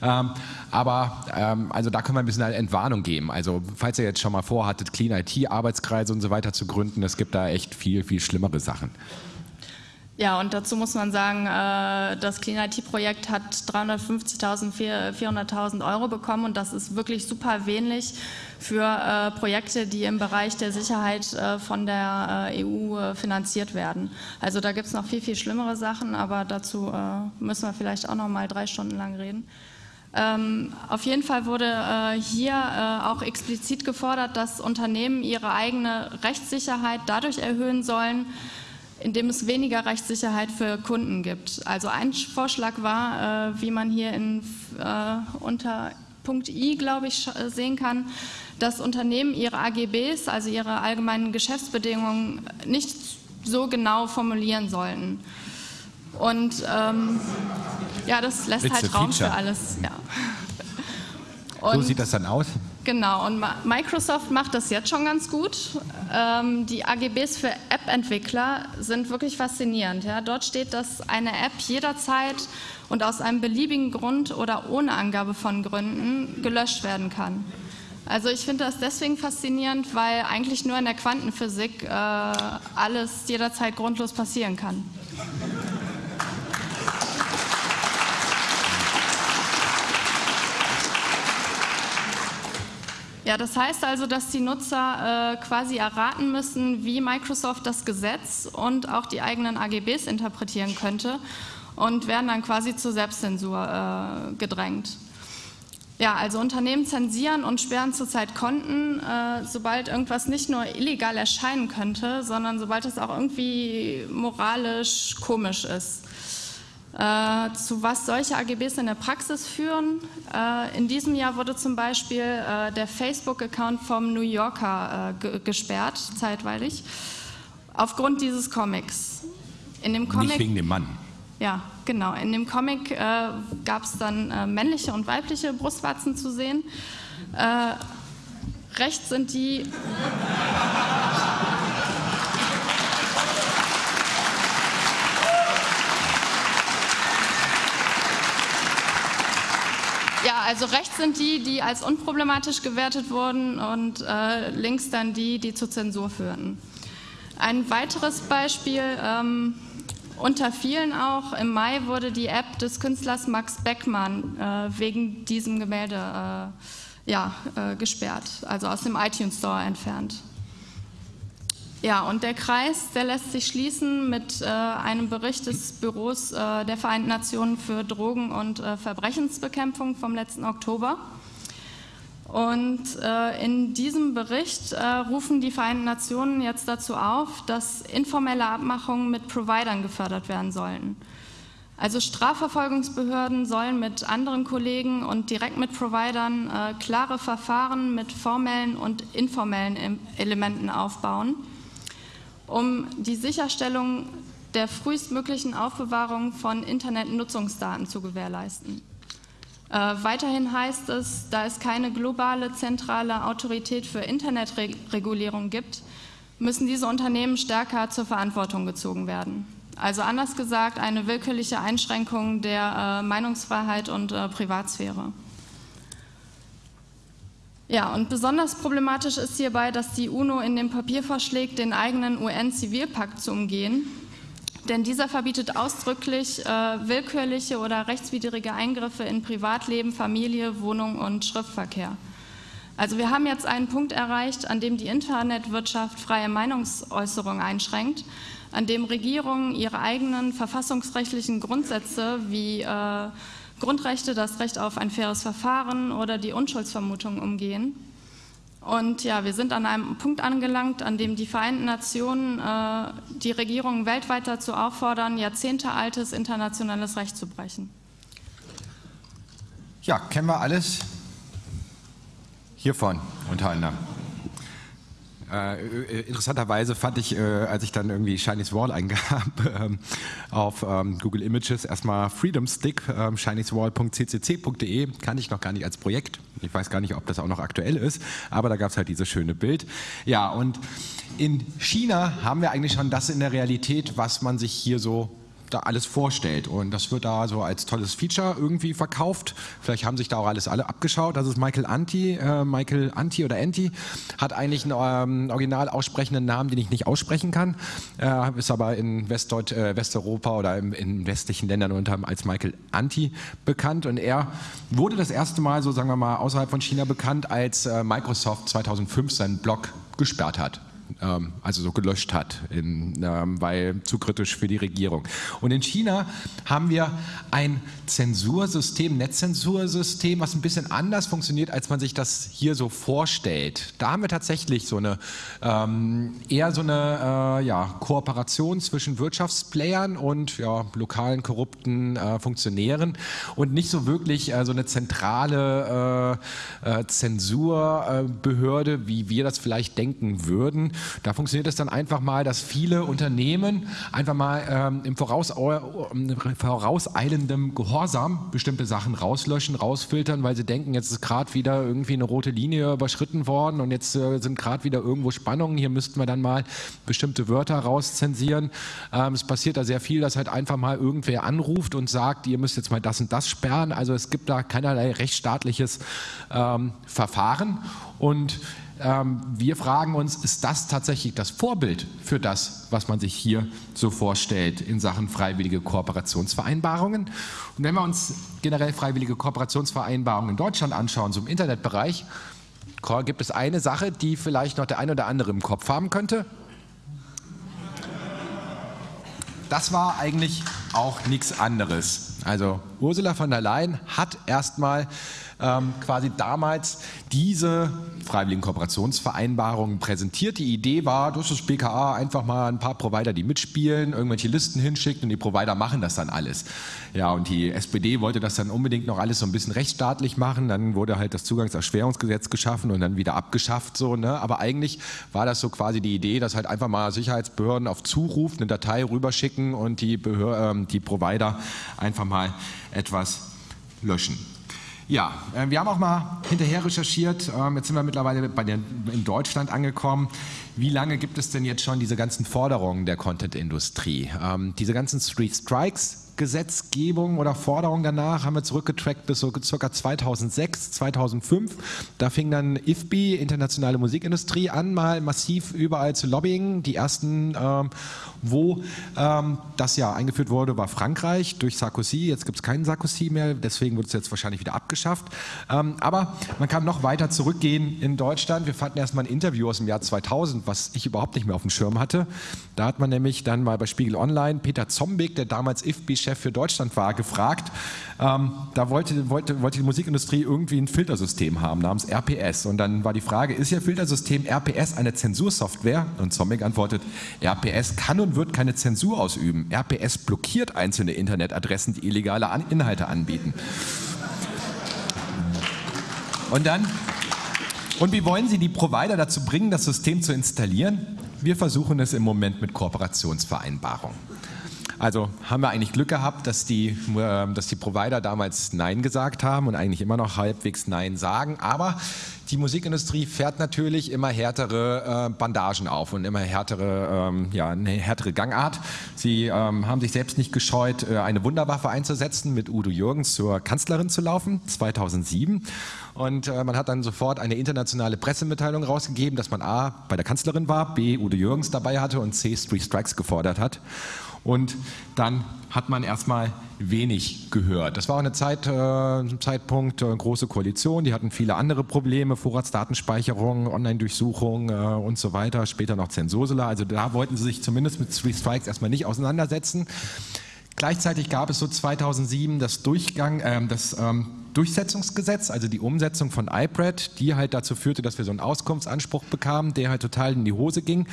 [SPEAKER 2] Ähm, aber ähm, also da können wir ein bisschen eine Entwarnung geben. Also falls ihr jetzt schon mal vorhattet, Clean IT, Arbeitskreise und so weiter zu gründen, es gibt da echt viel, viel schlimmere Sachen.
[SPEAKER 1] Ja, und dazu muss man sagen, äh, das Clean IT-Projekt hat 350.000, 400.000 Euro bekommen und das ist wirklich super wenig für äh, Projekte, die im Bereich der Sicherheit äh, von der EU finanziert werden. Also da gibt es noch viel, viel schlimmere Sachen, aber dazu müssen wir vielleicht auch noch mal drei Stunden lang reden. Ähm, auf jeden Fall wurde äh, hier äh, auch explizit gefordert, dass Unternehmen ihre eigene Rechtssicherheit dadurch erhöhen sollen, indem es weniger Rechtssicherheit für Kunden gibt. Also ein Vorschlag war, äh, wie man hier in, äh, unter Punkt I, glaube ich, sehen kann, dass Unternehmen ihre AGBs, also ihre allgemeinen Geschäftsbedingungen, nicht so genau formulieren sollten. Und ähm, ja, das lässt
[SPEAKER 2] It's
[SPEAKER 1] halt Raum für alles. Ja.
[SPEAKER 2] Und, so sieht das dann aus?
[SPEAKER 1] Genau, und Microsoft macht das jetzt schon ganz gut. Ähm, die AGBs für App-Entwickler sind wirklich faszinierend. Ja? Dort steht, dass eine App jederzeit und aus einem beliebigen Grund oder ohne Angabe von Gründen gelöscht werden kann. Also ich finde das deswegen faszinierend, weil eigentlich nur in der Quantenphysik äh, alles jederzeit grundlos passieren kann. Ja, das heißt also, dass die Nutzer äh, quasi erraten müssen, wie Microsoft das Gesetz und auch die eigenen AGBs interpretieren könnte und werden dann quasi zur Selbstzensur äh, gedrängt. Ja, also Unternehmen zensieren und sperren zurzeit Konten, äh, sobald irgendwas nicht nur illegal erscheinen könnte, sondern sobald es auch irgendwie moralisch komisch ist. Äh, zu was solche AGBs in der Praxis führen. Äh, in diesem Jahr wurde zum Beispiel äh, der Facebook-Account vom New Yorker äh, gesperrt, zeitweilig, aufgrund dieses Comics.
[SPEAKER 2] In dem Comic, Nicht wegen dem Mann.
[SPEAKER 1] Ja, genau. In dem Comic äh, gab es dann männliche und weibliche Brustwarzen zu sehen. rechts sind die. Ja, also rechts sind die, die als unproblematisch gewertet wurden und äh, links dann die, die zur Zensur führten. Ein weiteres Beispiel, ähm, unter vielen auch, im Mai wurde die App des Künstlers Max Beckmann äh, wegen diesem Gemälde äh, ja, äh, gesperrt, also aus dem iTunes Store entfernt. Ja, und der Kreis, der lässt sich schließen mit äh, einem Bericht des Büros äh, der Vereinten Nationen für Drogen- und äh, Verbrechensbekämpfung vom letzten Oktober. Und äh, in diesem Bericht äh, rufen die Vereinten Nationen jetzt dazu auf, dass informelle Abmachungen mit Providern gefördert werden sollen. Also Strafverfolgungsbehörden sollen mit anderen Kollegen und direkt mit Providern äh, klare Verfahren mit formellen und informellen Elementen aufbauen um die Sicherstellung der frühestmöglichen Aufbewahrung von Internetnutzungsdaten zu gewährleisten. Äh, weiterhin heißt es, da es keine globale zentrale Autorität für Internetregulierung gibt, müssen diese Unternehmen stärker zur Verantwortung gezogen werden. Also anders gesagt, eine willkürliche Einschränkung der äh, Meinungsfreiheit und äh, Privatsphäre. Ja, und besonders problematisch ist hierbei, dass die UNO in dem Papier vorschlägt, den eigenen UN-Zivilpakt zu umgehen. Denn dieser verbietet ausdrücklich äh, willkürliche oder rechtswidrige Eingriffe in Privatleben, Familie, Wohnung und Schriftverkehr. Also wir haben jetzt einen Punkt erreicht, an dem die Internetwirtschaft freie Meinungsäußerung einschränkt, an dem Regierungen ihre eigenen verfassungsrechtlichen Grundsätze wie äh, Grundrechte, das Recht auf ein faires Verfahren oder die Unschuldsvermutung umgehen. Und ja, wir sind an einem Punkt angelangt, an dem die Vereinten Nationen äh, die Regierungen weltweit dazu auffordern, jahrzehntealtes internationales Recht zu brechen.
[SPEAKER 2] Ja, kennen wir alles hiervon unter anderem. Äh, äh, interessanterweise fand ich, äh, als ich dann irgendwie Chinese Wall eingab ähm, auf ähm, Google Images, erstmal Freedom Stick, ähm, chinesewall.ccc.de, kannte ich noch gar nicht als Projekt. Ich weiß gar nicht, ob das auch noch aktuell ist, aber da gab es halt dieses schöne Bild. Ja, und in China haben wir eigentlich schon das in der Realität, was man sich hier so da alles vorstellt. Und das wird da so als tolles Feature irgendwie verkauft. Vielleicht haben sich da auch alles alle abgeschaut. Das ist Michael Anti. Äh, Michael Anti oder Anti hat eigentlich einen ähm, original aussprechenden Namen, den ich nicht aussprechen kann. Äh, ist aber in Westdeut äh, Westeuropa oder im, in westlichen Ländern unter als Michael Anti bekannt. Und er wurde das erste Mal, so sagen wir mal, außerhalb von China bekannt, als äh, Microsoft 2005 seinen Blog gesperrt hat. Ähm, also so gelöscht hat, in, ähm, weil zu kritisch für die Regierung. Und in China haben wir ein Zensursystem, Netzzensursystem, was ein bisschen anders funktioniert, als man sich das hier so vorstellt. Da haben wir tatsächlich so eine ähm, eher so eine äh, ja, Kooperation zwischen Wirtschaftsplayern und ja, lokalen korrupten äh, Funktionären und nicht so wirklich äh, so eine zentrale äh, äh, Zensurbehörde, wie wir das vielleicht denken würden, Da funktioniert es dann einfach mal, dass viele Unternehmen einfach mal ähm, im äh, vorauseilendem Gehorsam bestimmte Sachen rauslöschen, rausfiltern, weil sie denken, jetzt ist gerade wieder irgendwie eine rote Linie überschritten worden und jetzt äh, sind gerade wieder irgendwo Spannungen. Hier müssten wir dann mal bestimmte Wörter rauszensieren. Ähm, es passiert da sehr viel, dass halt einfach mal irgendwer anruft und sagt, ihr müsst jetzt mal das und das sperren. Also es gibt da keinerlei rechtsstaatliches ähm, Verfahren. Und ähm, wir fragen uns, ist das tatsächlich das Vorbild für das, was man sich hier so vorstellt in Sachen freiwillige Kooperationsvereinbarungen? Und wenn wir uns generell freiwillige Kooperationsvereinbarungen in Deutschland anschauen, so im Internetbereich, gibt es eine Sache, die vielleicht noch der ein oder andere im Kopf haben könnte. Das war eigentlich auch nichts anderes. Also Ursula von der Leyen hat erstmal ähm, quasi damals diese freiwilligen Kooperationsvereinbarungen präsentiert. Die Idee war, dass das BKA einfach mal ein paar Provider, die mitspielen, irgendwelche Listen hinschickt und die Provider machen das dann alles. Ja, und die SPD wollte das dann unbedingt noch alles so ein bisschen rechtsstaatlich machen. Dann wurde halt das Zugangserschwerungsgesetz geschaffen und dann wieder abgeschafft. So, ne? Aber eigentlich war das so quasi die Idee, dass halt einfach mal Sicherheitsbehörden auf Zuruf eine Datei rüberschicken und die, Behör äh, die Provider einfach mal etwas löschen. Ja, äh, wir haben auch mal hinterher recherchiert. Ähm, jetzt sind wir mittlerweile den, in Deutschland angekommen. Wie lange gibt es denn jetzt schon diese ganzen Forderungen der Content-Industrie? Ähm, diese ganzen Street Strikes Gesetzgebung oder Forderung danach haben wir zurückgetrackt bis so circa 2006, 2005. Da fing dann IFBI, Internationale Musikindustrie, an, mal massiv überall zu lobbying. Die ersten, ähm, wo ähm, das ja eingeführt wurde, war Frankreich durch Sarkozy. Jetzt gibt es keinen Sarkozy mehr, deswegen wird es jetzt wahrscheinlich wieder abgeschafft. Ähm, aber man kann noch weiter zurückgehen in Deutschland. Wir fanden erstmal ein Interview aus dem Jahr 2000, was ich überhaupt nicht mehr auf dem Schirm hatte. Da hat man nämlich dann mal bei Spiegel Online Peter Zombig, der damals IFBI Chef für Deutschland war, gefragt. Ähm, da wollte, wollte, wollte die Musikindustrie irgendwie ein Filtersystem haben namens RPS. Und dann war die Frage, ist Ihr Filtersystem RPS eine Zensursoftware? Und Zombig antwortet, RPS kann und wird keine Zensur ausüben. RPS blockiert einzelne Internetadressen, die illegale Inhalte anbieten. Und dann, und wie wollen Sie die Provider dazu bringen, das System zu installieren? Wir versuchen es im Moment mit Kooperationsvereinbarungen. Also haben wir eigentlich Glück gehabt, dass die, äh, dass die Provider damals Nein gesagt haben und eigentlich immer noch halbwegs Nein sagen. Aber die Musikindustrie fährt natürlich immer härtere äh, Bandagen auf und immer härtere, ähm, ja, eine härtere Gangart. Sie ähm, haben sich selbst nicht gescheut, äh, eine Wunderwaffe einzusetzen, mit Udo Jürgens zur Kanzlerin zu laufen, 2007. Und äh, man hat dann sofort eine internationale Pressemitteilung rausgegeben, dass man A, bei der Kanzlerin war, B, Udo Jürgens dabei hatte und C, Street Strikes gefordert hat. Und dann hat man erstmal wenig gehört. Das war eine Zeit, äh, Zeitpunkt, äh, große Koalition, die hatten viele andere Probleme, Vorratsdatenspeicherung, Online-Durchsuchung äh, und so weiter, später noch Zensursula. Also da wollten sie sich zumindest mit Three Strikes erstmal nicht auseinandersetzen. Gleichzeitig gab es so 2007 das, Durchgang, äh, das ähm, Durchsetzungsgesetz, also die Umsetzung von IPRED, die halt dazu führte, dass wir so einen Auskunftsanspruch bekamen, der halt total in die Hose ging,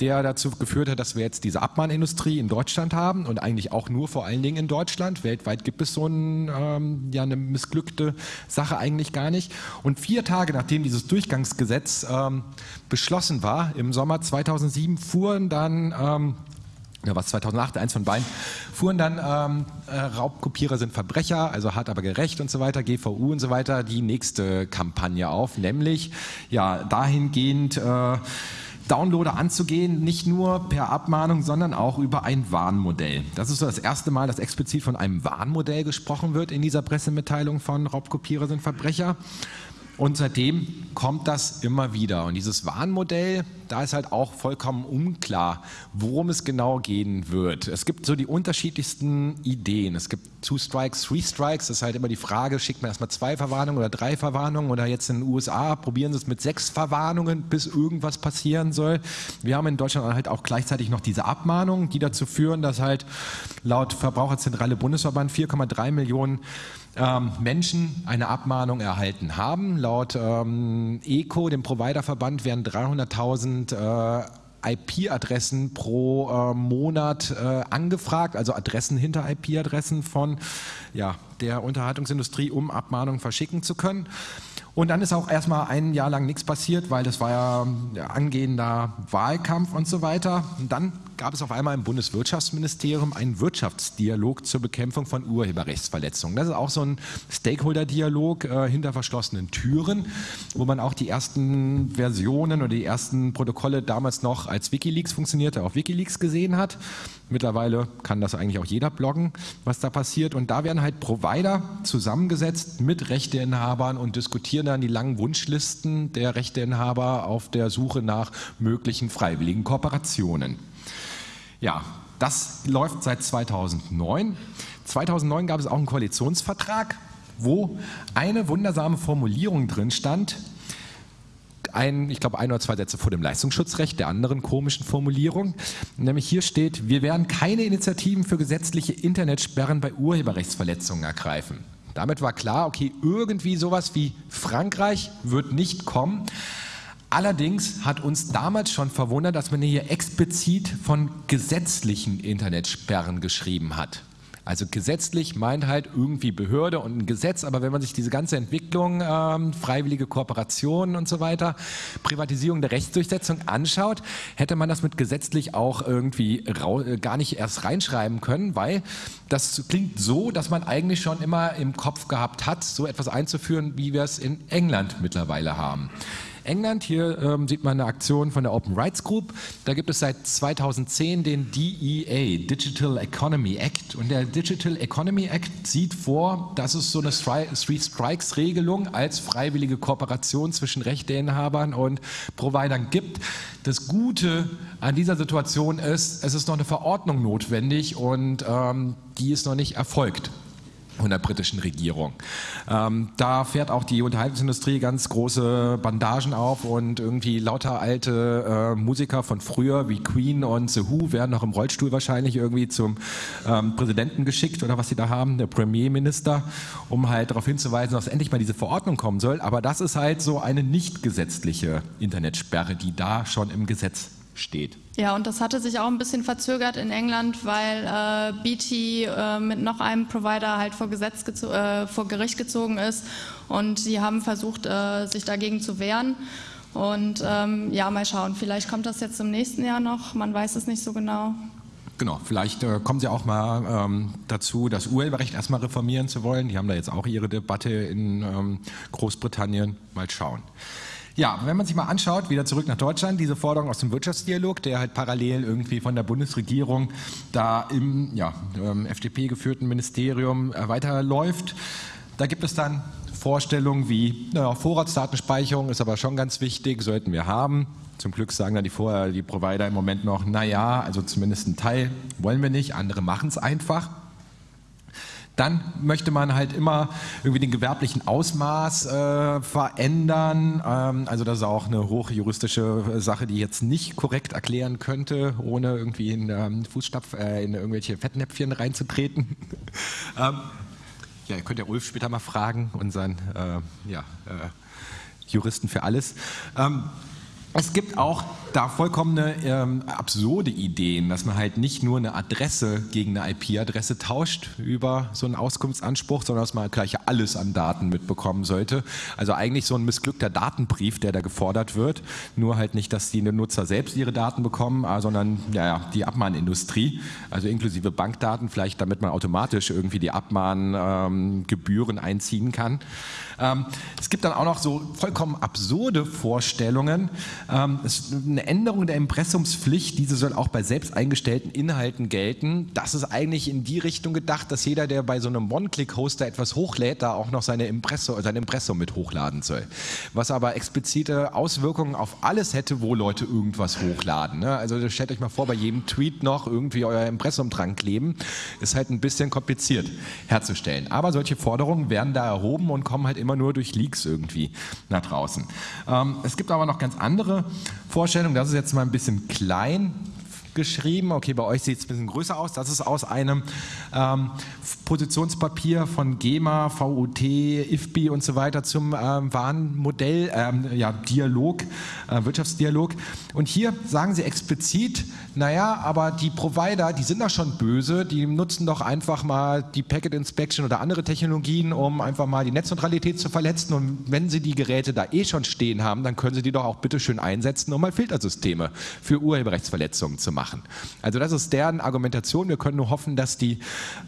[SPEAKER 2] der dazu geführt hat, dass wir jetzt diese Abmahnindustrie in Deutschland haben und eigentlich auch nur vor allen Dingen in Deutschland. Weltweit gibt es so ein, ähm, ja, eine missglückte Sache eigentlich gar nicht. Und vier Tage nachdem dieses Durchgangsgesetz ähm, beschlossen war, im Sommer 2007, fuhren dann ähm, ja, was 2008, eins von beiden, fuhren dann ähm, äh, Raubkopierer sind Verbrecher, also hart aber gerecht und so weiter, GVU und so weiter, die nächste Kampagne auf, nämlich ja dahingehend äh, Downloader anzugehen, nicht nur per Abmahnung, sondern auch über ein Warnmodell. Das ist so das erste Mal, dass explizit von einem Warnmodell gesprochen wird in dieser Pressemitteilung von Raubkopierer sind Verbrecher. Und seitdem kommt das immer wieder. Und dieses Warnmodell, da ist halt auch vollkommen unklar, worum es genau gehen wird. Es gibt so die unterschiedlichsten Ideen. Es gibt Two Strikes, Three Strikes. Das ist halt immer die Frage, schickt man erstmal zwei Verwarnungen oder drei Verwarnungen oder jetzt in den USA probieren sie es mit sechs Verwarnungen, bis irgendwas passieren soll. Wir haben in Deutschland halt auch gleichzeitig noch diese Abmahnungen, die dazu führen, dass halt laut Verbraucherzentrale Bundesverband 4,3 Millionen ähm, Menschen eine Abmahnung erhalten haben. Laut ähm, ECO, dem Providerverband, werden 300.000 äh, IP-Adressen pro äh, Monat äh, angefragt, also Adressen hinter IP-Adressen von ja, der Unterhaltungsindustrie, um Abmahnungen verschicken zu können. Und dann ist auch erstmal ein Jahr lang nichts passiert, weil das war ja, angehender Wahlkampf und so weiter. Und dann gab es auf einmal im Bundeswirtschaftsministerium einen Wirtschaftsdialog zur Bekämpfung von Urheberrechtsverletzungen. Das ist auch so ein Stakeholder-Dialog äh, hinter verschlossenen Türen, wo man auch die ersten Versionen oder die ersten Protokolle damals noch als Wikileaks funktionierte, auf Wikileaks gesehen hat. Mittlerweile kann das eigentlich auch jeder bloggen, was da passiert. Und da werden halt Provider zusammengesetzt mit Rechteinhabern und diskutieren dann die langen Wunschlisten der Rechteinhaber auf der Suche nach möglichen freiwilligen Kooperationen. Ja, das läuft seit 2009. 2009 gab es auch einen Koalitionsvertrag, wo eine wundersame Formulierung drin stand, ein, ich glaube, ein oder zwei Sätze vor dem Leistungsschutzrecht der anderen komischen Formulierung. Nämlich hier steht, wir werden keine Initiativen für gesetzliche Internetsperren bei Urheberrechtsverletzungen ergreifen. Damit war klar, okay, irgendwie sowas wie Frankreich wird nicht kommen. Allerdings hat uns damals schon verwundert, dass man hier explizit von gesetzlichen Internetsperren geschrieben hat. Also gesetzlich meint halt irgendwie Behörde und ein Gesetz, aber wenn man sich diese ganze Entwicklung, ähm, freiwillige Kooperationen und so weiter, Privatisierung der Rechtsdurchsetzung anschaut, hätte man das mit gesetzlich auch irgendwie äh, gar nicht erst reinschreiben können, weil das klingt so, dass man eigentlich schon immer im Kopf gehabt hat, so etwas einzuführen, wie wir es in England mittlerweile haben. England. Hier ähm, sieht man eine Aktion von der Open Rights Group. Da gibt es seit 2010 den DEA, Digital Economy Act. Und der Digital Economy Act sieht vor, dass es so eine Three Strikes Regelung als freiwillige Kooperation zwischen Rechteinhabern und Providern gibt. Das Gute an dieser Situation ist, es ist noch eine Verordnung notwendig und ähm, die ist noch nicht erfolgt von der britischen Regierung. Ähm, da fährt auch die Unterhaltungsindustrie ganz große Bandagen auf und irgendwie lauter alte äh, Musiker von früher wie Queen und The Who werden noch im Rollstuhl wahrscheinlich irgendwie zum ähm, Präsidenten geschickt oder was sie da haben, der Premierminister, um halt darauf hinzuweisen, dass endlich mal diese Verordnung kommen soll. Aber das ist halt so eine nicht gesetzliche Internetsperre, die da schon im Gesetz steht.
[SPEAKER 1] Ja, und das hatte sich auch ein bisschen verzögert in England, weil äh, BT äh, mit noch einem Provider halt vor, Gesetz äh, vor Gericht gezogen ist und sie haben versucht, äh, sich dagegen zu wehren. Und ähm, ja, mal schauen, vielleicht kommt das jetzt im nächsten Jahr noch, man weiß es nicht so genau.
[SPEAKER 2] Genau, vielleicht äh, kommen Sie auch mal ähm, dazu, das Urheberrecht erstmal reformieren zu wollen. Die haben da jetzt auch ihre Debatte in ähm, Großbritannien. Mal schauen. Ja, wenn man sich mal anschaut, wieder zurück nach Deutschland, diese Forderung aus dem Wirtschaftsdialog, der halt parallel irgendwie von der Bundesregierung da im ja, ähm, FDP geführten Ministerium äh, weiterläuft, da gibt es dann Vorstellungen wie, naja, Vorratsdatenspeicherung ist aber schon ganz wichtig, sollten wir haben. Zum Glück sagen dann die, Vor die Provider im Moment noch, naja, also zumindest ein Teil wollen wir nicht, andere machen es einfach. Dann möchte man halt immer irgendwie den gewerblichen Ausmaß äh, verändern. Ähm, also das ist auch eine hochjuristische Sache, die ich jetzt nicht korrekt erklären könnte, ohne irgendwie in ähm, Fußstapf, äh, in irgendwelche Fettnäpfchen reinzutreten. ähm, ja, ihr könnt ja Ulf später mal fragen, unseren äh, ja, äh, Juristen für alles. Ähm, es gibt auch da vollkommene ähm, absurde Ideen, dass man halt nicht nur eine Adresse gegen eine IP-Adresse tauscht über so einen Auskunftsanspruch, sondern dass man gleich alles an Daten mitbekommen sollte. Also eigentlich so ein missglückter Datenbrief, der da gefordert wird. Nur halt nicht, dass die Nutzer selbst ihre Daten bekommen, äh, sondern ja, die Abmahnindustrie, also inklusive Bankdaten, vielleicht damit man automatisch irgendwie die Abmahngebühren ähm, einziehen kann. Ähm, es gibt dann auch noch so vollkommen absurde Vorstellungen. Ähm, ist Änderung der Impressumspflicht, diese soll auch bei selbst eingestellten Inhalten gelten. Das ist eigentlich in die Richtung gedacht, dass jeder, der bei so einem One-Click-Hoster etwas hochlädt, da auch noch seine Impressum, sein Impressum mit hochladen soll. Was aber explizite Auswirkungen auf alles hätte, wo Leute irgendwas hochladen. Ne? Also stellt euch mal vor, bei jedem Tweet noch irgendwie euer Impressum dran kleben. Ist halt ein bisschen kompliziert herzustellen. Aber solche Forderungen werden da erhoben und kommen halt immer immer nur durch Leaks irgendwie nach draußen. Ähm, es gibt aber noch ganz andere Vorstellungen, das ist jetzt mal ein bisschen klein, geschrieben. Okay, bei euch sieht es ein bisschen größer aus. Das ist aus einem ähm, Positionspapier von GEMA, VUT, IFBI und so weiter zum ähm, Warnmodell, ähm, ja, Dialog, äh, Wirtschaftsdialog. Und hier sagen sie explizit, naja, aber die Provider, die sind doch schon böse, die nutzen doch einfach mal die Packet Inspection oder andere Technologien, um einfach mal die Netzneutralität zu verletzen. Und wenn sie die Geräte da eh schon stehen haben, dann können sie die doch auch bitte schön einsetzen, um mal Filtersysteme für Urheberrechtsverletzungen zu machen. Also das ist deren Argumentation. Wir können nur hoffen, dass die,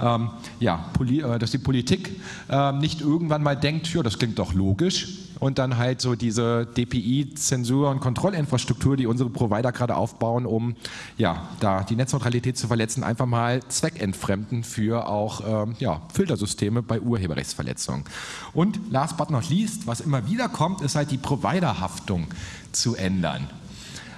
[SPEAKER 2] ähm, ja, Poli äh, dass die Politik äh, nicht irgendwann mal denkt, ja, das klingt doch logisch und dann halt so diese DPI-Zensur- und Kontrollinfrastruktur, die unsere Provider gerade aufbauen, um ja, da die Netzneutralität zu verletzen, einfach mal zweckentfremden für auch ähm, ja, Filtersysteme bei Urheberrechtsverletzungen. Und last but not least, was immer wieder kommt, ist halt die Providerhaftung zu ändern.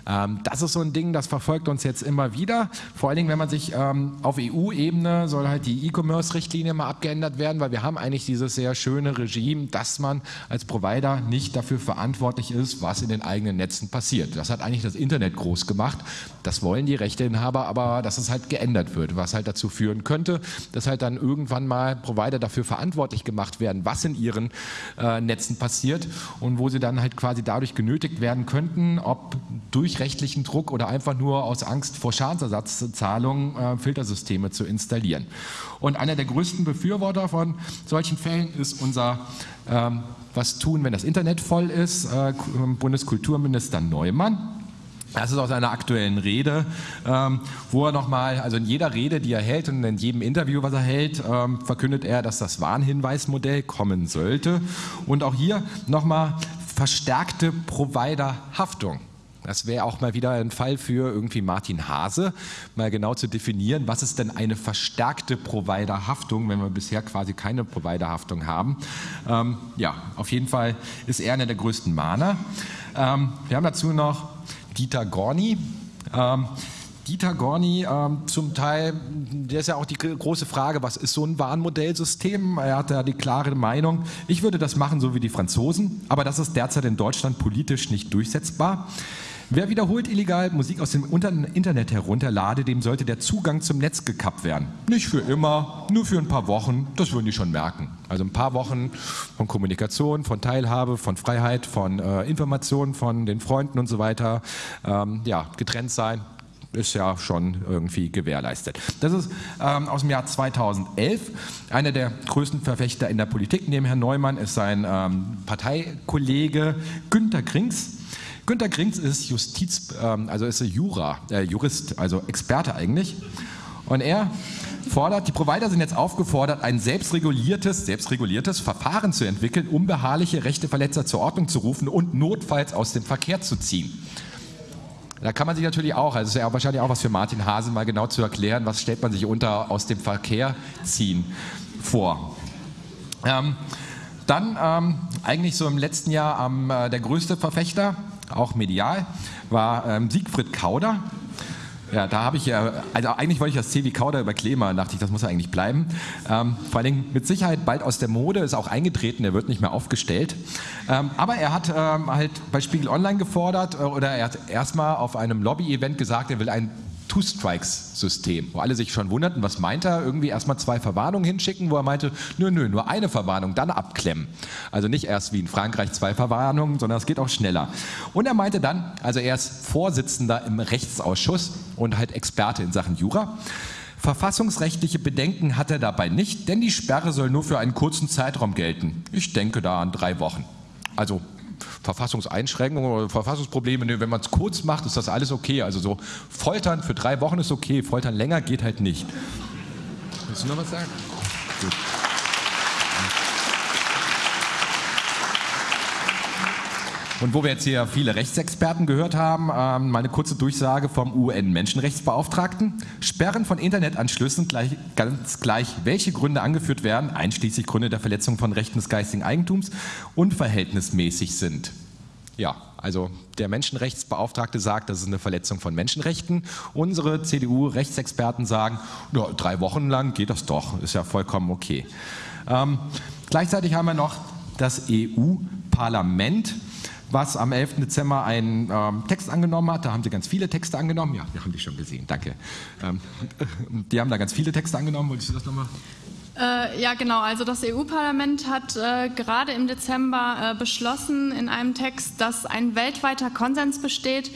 [SPEAKER 2] Ähm, das ist so ein Ding, das verfolgt uns jetzt immer wieder. Vor allen Dingen, wenn man sich ähm, auf EU-Ebene soll halt die E-Commerce-Richtlinie mal abgeändert werden, weil wir haben eigentlich dieses sehr schöne Regime, dass man als Provider nicht dafür verantwortlich ist, was in den eigenen Netzen passiert. Das hat eigentlich das Internet groß gemacht. Das wollen die Rechteinhaber, aber dass es halt geändert wird, was halt dazu führen könnte, dass halt dann irgendwann mal Provider dafür verantwortlich gemacht werden, was in ihren äh, Netzen passiert und wo sie dann halt quasi dadurch genötigt werden könnten, ob durch rechtlichen Druck oder einfach nur aus Angst vor Schadensersatzzahlungen äh, Filtersysteme zu installieren. Und einer der größten Befürworter von solchen Fällen ist unser ähm, Was tun, wenn das Internet voll ist, äh, Bundeskulturminister Neumann. Das ist aus einer aktuellen Rede, ähm, wo er nochmal, also in jeder Rede, die er hält und in jedem Interview, was er hält, ähm, verkündet er, dass das Warnhinweismodell kommen sollte. Und auch hier nochmal verstärkte Providerhaftung. Das wäre auch mal wieder ein Fall für irgendwie Martin Hase, mal genau zu definieren, was ist denn eine verstärkte Providerhaftung, wenn wir bisher quasi keine Providerhaftung haben. Ähm, ja, auf jeden Fall ist er einer der größten Mahner. Ähm, wir haben dazu noch Dieter Gorni. Ähm, Dieter Gorni ähm, zum Teil, der ist ja auch die große Frage, was ist so ein Warnmodellsystem? Er hat ja die klare Meinung, ich würde das machen, so wie die Franzosen, aber das ist derzeit in Deutschland politisch nicht durchsetzbar. Wer wiederholt illegal Musik aus dem Internet herunterlade, dem sollte der Zugang zum Netz gekappt werden. Nicht für immer, nur für ein paar Wochen, das würden die schon merken. Also ein paar Wochen von Kommunikation, von Teilhabe, von Freiheit, von äh, Informationen von den Freunden und so weiter, ähm, ja, getrennt sein, ist ja schon irgendwie gewährleistet. Das ist ähm, aus dem Jahr 2011. Einer der größten Verfechter in der Politik neben Herrn Neumann ist sein ähm, Parteikollege Günter Krings. Günter Krings ist Justiz, ähm, also ist Jura, äh, Jurist, also Experte eigentlich. Und er fordert, die Provider sind jetzt aufgefordert, ein selbstreguliertes, selbstreguliertes Verfahren zu entwickeln, um beharrliche Rechteverletzer zur Ordnung zu rufen und notfalls aus dem Verkehr zu ziehen. Da kann man sich natürlich auch, also ist ja wahrscheinlich auch was für Martin Hase, mal genau zu erklären, was stellt man sich unter aus dem Verkehr ziehen vor. Ähm, dann ähm, eigentlich so im letzten Jahr ähm, der größte Verfechter auch medial, war ähm, Siegfried Kauder. Ja, da habe ich ja, also eigentlich wollte ich das C wie Kauder über Klima, dachte ich, das muss ja eigentlich bleiben. Ähm, vor allen Dingen mit Sicherheit bald aus der Mode, ist auch eingetreten, er wird nicht mehr aufgestellt. Ähm, aber er hat ähm, halt bei Spiegel Online gefordert äh, oder er hat erstmal auf einem Lobby-Event gesagt, er will ein Two-Strikes-System, wo alle sich schon wunderten, was meint er? Irgendwie erstmal zwei Verwarnungen hinschicken, wo er meinte, nö, nö, nur eine Verwarnung, dann abklemmen. Also nicht erst wie in Frankreich zwei Verwarnungen, sondern es geht auch schneller. Und er meinte dann, also er ist Vorsitzender im Rechtsausschuss und halt Experte in Sachen Jura. Verfassungsrechtliche Bedenken hat er dabei nicht, denn die Sperre soll nur für einen kurzen Zeitraum gelten. Ich denke da an drei Wochen. Also Verfassungseinschränkungen oder Verfassungsprobleme. Wenn man es kurz macht, ist das alles okay. Also so Foltern für drei Wochen ist okay, Foltern länger geht halt nicht. Willst du noch was sagen? Gut. Und wo wir jetzt hier viele Rechtsexperten gehört haben, ähm, meine kurze Durchsage vom UN-Menschenrechtsbeauftragten. Sperren von Internetanschlüssen, gleich, ganz gleich, welche Gründe angeführt werden, einschließlich Gründe der Verletzung von Rechten des geistigen Eigentums, unverhältnismäßig sind. Ja, also der Menschenrechtsbeauftragte sagt, das ist eine Verletzung von Menschenrechten. Unsere CDU-Rechtsexperten sagen, ja, drei Wochen lang geht das doch, ist ja vollkommen okay. Ähm, gleichzeitig haben wir noch das EU-Parlament was am 11. Dezember einen ähm, Text angenommen hat. Da haben sie ganz viele Texte angenommen. Ja, wir haben die schon gesehen, danke. Ähm, die haben da ganz viele Texte angenommen. Wolltest du das nochmal?
[SPEAKER 1] Äh, ja, genau. Also das EU-Parlament hat äh, gerade im Dezember äh, beschlossen in einem Text, dass ein weltweiter Konsens besteht,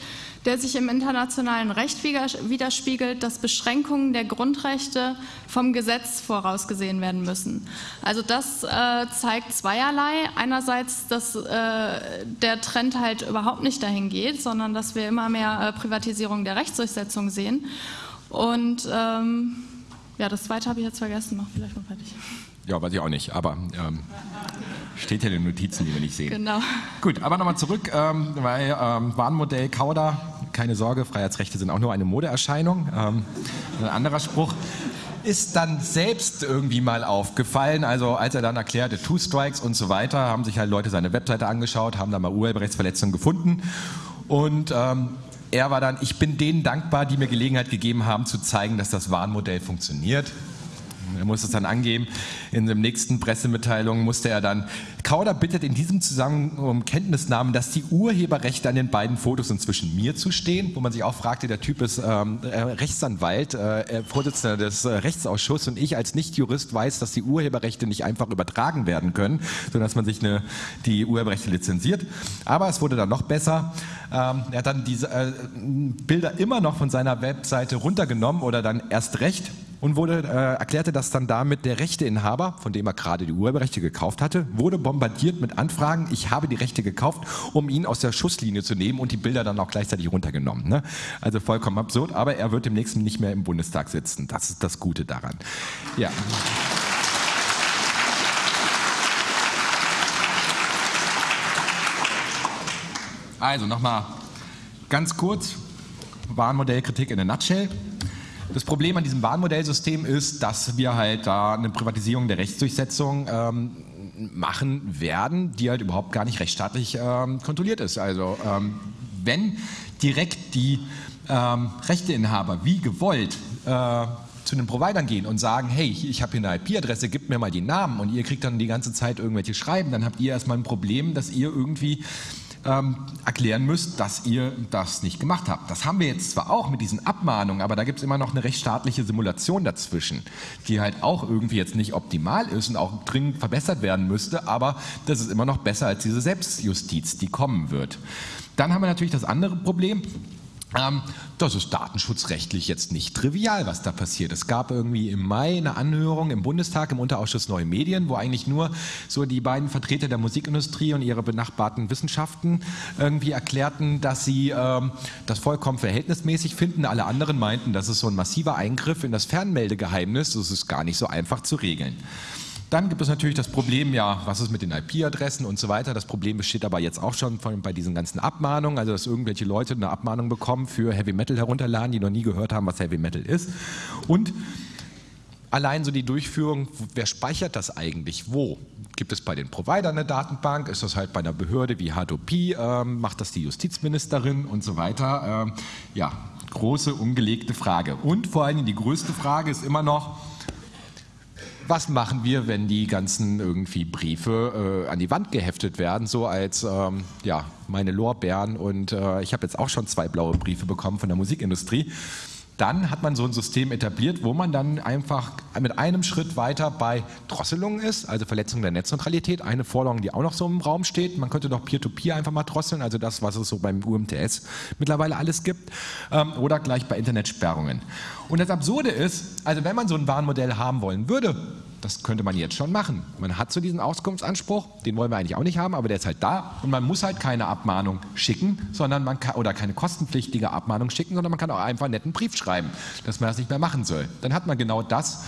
[SPEAKER 1] der sich im internationalen Recht widerspiegelt, dass Beschränkungen der Grundrechte vom Gesetz vorausgesehen werden müssen. Also das äh, zeigt zweierlei. Einerseits, dass äh, der Trend halt überhaupt nicht dahin geht, sondern dass wir immer mehr äh, Privatisierung der Rechtsdurchsetzung sehen. Und ähm, ja, das zweite habe ich jetzt vergessen. Mach vielleicht mal fertig.
[SPEAKER 2] Ja, weiß ich auch nicht, aber ähm, steht ja in den Notizen, die wir nicht sehen.
[SPEAKER 1] Genau.
[SPEAKER 2] Gut, aber nochmal zurück, ähm, weil ähm, Warnmodell Kauder, keine Sorge, Freiheitsrechte sind auch nur eine Modeerscheinung. Ähm, ein anderer Spruch ist dann selbst irgendwie mal aufgefallen. Also als er dann erklärte, Two Strikes und so weiter, haben sich halt Leute seine Webseite angeschaut, haben da mal Urheberrechtsverletzungen gefunden. Und ähm, er war dann, ich bin denen dankbar, die mir Gelegenheit gegeben haben, zu zeigen, dass das Warnmodell funktioniert. Er musste es dann angeben. In der nächsten Pressemitteilung musste er dann, Kauder bittet in diesem Zusammenhang um Kenntnisnahmen, dass die Urheberrechte an den beiden Fotos inzwischen mir zustehen, wo man sich auch fragte, der Typ ist ähm, äh, Rechtsanwalt, äh, Vorsitzender des äh, Rechtsausschusses und ich als Nichtjurist weiß, dass die Urheberrechte nicht einfach übertragen werden können, sondern dass man sich eine, die Urheberrechte lizenziert. Aber es wurde dann noch besser. Ähm, er hat dann diese äh, Bilder immer noch von seiner Webseite runtergenommen oder dann erst recht und wurde, äh, erklärte, dass dann damit der Rechteinhaber, von dem er gerade die Urheberrechte gekauft hatte, wurde bombardiert mit Anfragen, ich habe die Rechte gekauft, um ihn aus der Schusslinie zu nehmen und die Bilder dann auch gleichzeitig runtergenommen. Ne? Also vollkommen absurd, aber er wird demnächst nicht mehr im Bundestag sitzen. Das ist das Gute daran. Ja. Also nochmal ganz kurz, Warnmodellkritik in a nutshell. Das Problem an diesem Bahnmodellsystem ist, dass wir halt da eine Privatisierung der Rechtsdurchsetzung ähm, machen werden, die halt überhaupt gar nicht rechtsstaatlich ähm, kontrolliert ist. Also ähm, wenn direkt die ähm, Rechteinhaber wie gewollt äh, zu den Providern gehen und sagen, hey, ich habe hier eine IP-Adresse, gib mir mal die Namen und ihr kriegt dann die ganze Zeit irgendwelche Schreiben, dann habt ihr erstmal ein Problem, dass ihr irgendwie ähm, erklären müsst, dass ihr das nicht gemacht habt. Das haben wir jetzt zwar auch mit diesen Abmahnungen, aber da gibt es immer noch eine rechtsstaatliche Simulation dazwischen, die halt auch irgendwie jetzt nicht optimal ist und auch dringend verbessert werden müsste, aber das ist immer noch besser als diese Selbstjustiz, die kommen wird. Dann haben wir natürlich das andere Problem, ähm, das ist datenschutzrechtlich jetzt nicht trivial, was da passiert. Es gab irgendwie im Mai eine Anhörung im Bundestag im Unterausschuss Neue Medien, wo eigentlich nur so die beiden Vertreter der Musikindustrie und ihre benachbarten Wissenschaften irgendwie erklärten, dass sie ähm, das vollkommen verhältnismäßig finden. Alle anderen meinten, das ist so ein massiver Eingriff in das Fernmeldegeheimnis. Das ist gar nicht so einfach zu regeln. Dann gibt es natürlich das Problem, ja, was ist mit den IP-Adressen und so weiter. Das Problem besteht aber jetzt auch schon von, bei diesen ganzen Abmahnungen, also dass irgendwelche Leute eine Abmahnung bekommen für Heavy Metal herunterladen, die noch nie gehört haben, was Heavy Metal ist. Und allein so die Durchführung, wer speichert das eigentlich wo? Gibt es bei den Providern eine Datenbank? Ist das halt bei einer Behörde wie H2P? Ähm, macht das die Justizministerin und so weiter? Ähm, ja, große, ungelegte Frage. Und vor allem die größte Frage ist immer noch, was machen wir, wenn die ganzen irgendwie Briefe äh, an die Wand geheftet werden, so als ähm, ja, meine Lorbeeren und äh, ich habe jetzt auch schon zwei blaue Briefe bekommen von der Musikindustrie dann hat man so ein System etabliert, wo man dann einfach mit einem Schritt weiter bei Drosselungen ist, also Verletzung der Netzneutralität, eine Forderung, die auch noch so im Raum steht. Man könnte doch Peer-to-Peer -Peer einfach mal drosseln, also das, was es so beim UMTS mittlerweile alles gibt, ähm, oder gleich bei Internetsperrungen. Und das Absurde ist, also wenn man so ein Warnmodell haben wollen würde, das könnte man jetzt schon machen. Man hat so diesen Auskunftsanspruch, den wollen wir eigentlich auch nicht haben, aber der ist halt da und man muss halt keine Abmahnung schicken, sondern man kann, oder keine kostenpflichtige Abmahnung schicken, sondern man kann auch einfach einen netten Brief schreiben, dass man das nicht mehr machen soll. Dann hat man genau das,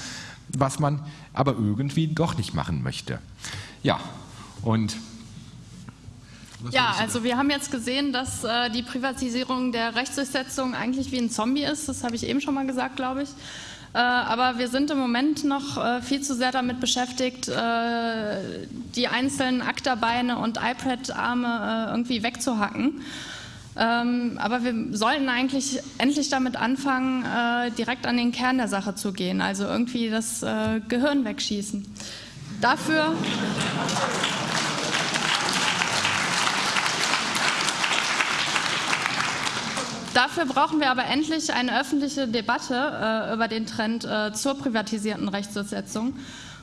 [SPEAKER 2] was man aber irgendwie doch nicht machen möchte. Ja, und
[SPEAKER 1] ja, also wir haben jetzt gesehen, dass äh, die Privatisierung der Rechtsdurchsetzung eigentlich wie ein Zombie ist. Das habe ich eben schon mal gesagt, glaube ich. Äh, aber wir sind im Moment noch äh, viel zu sehr damit beschäftigt, äh, die einzelnen Akterbeine und iPad-Arme irgendwie wegzuhacken. Ähm, aber wir sollten eigentlich endlich damit anfangen, direkt an den Kern der Sache zu gehen, also irgendwie das Gehirn wegschießen. Dafür dafür brauchen wir aber endlich eine öffentliche Debatte äh, über den Trend äh, zur privatisierten Rechtsdurchsetzung.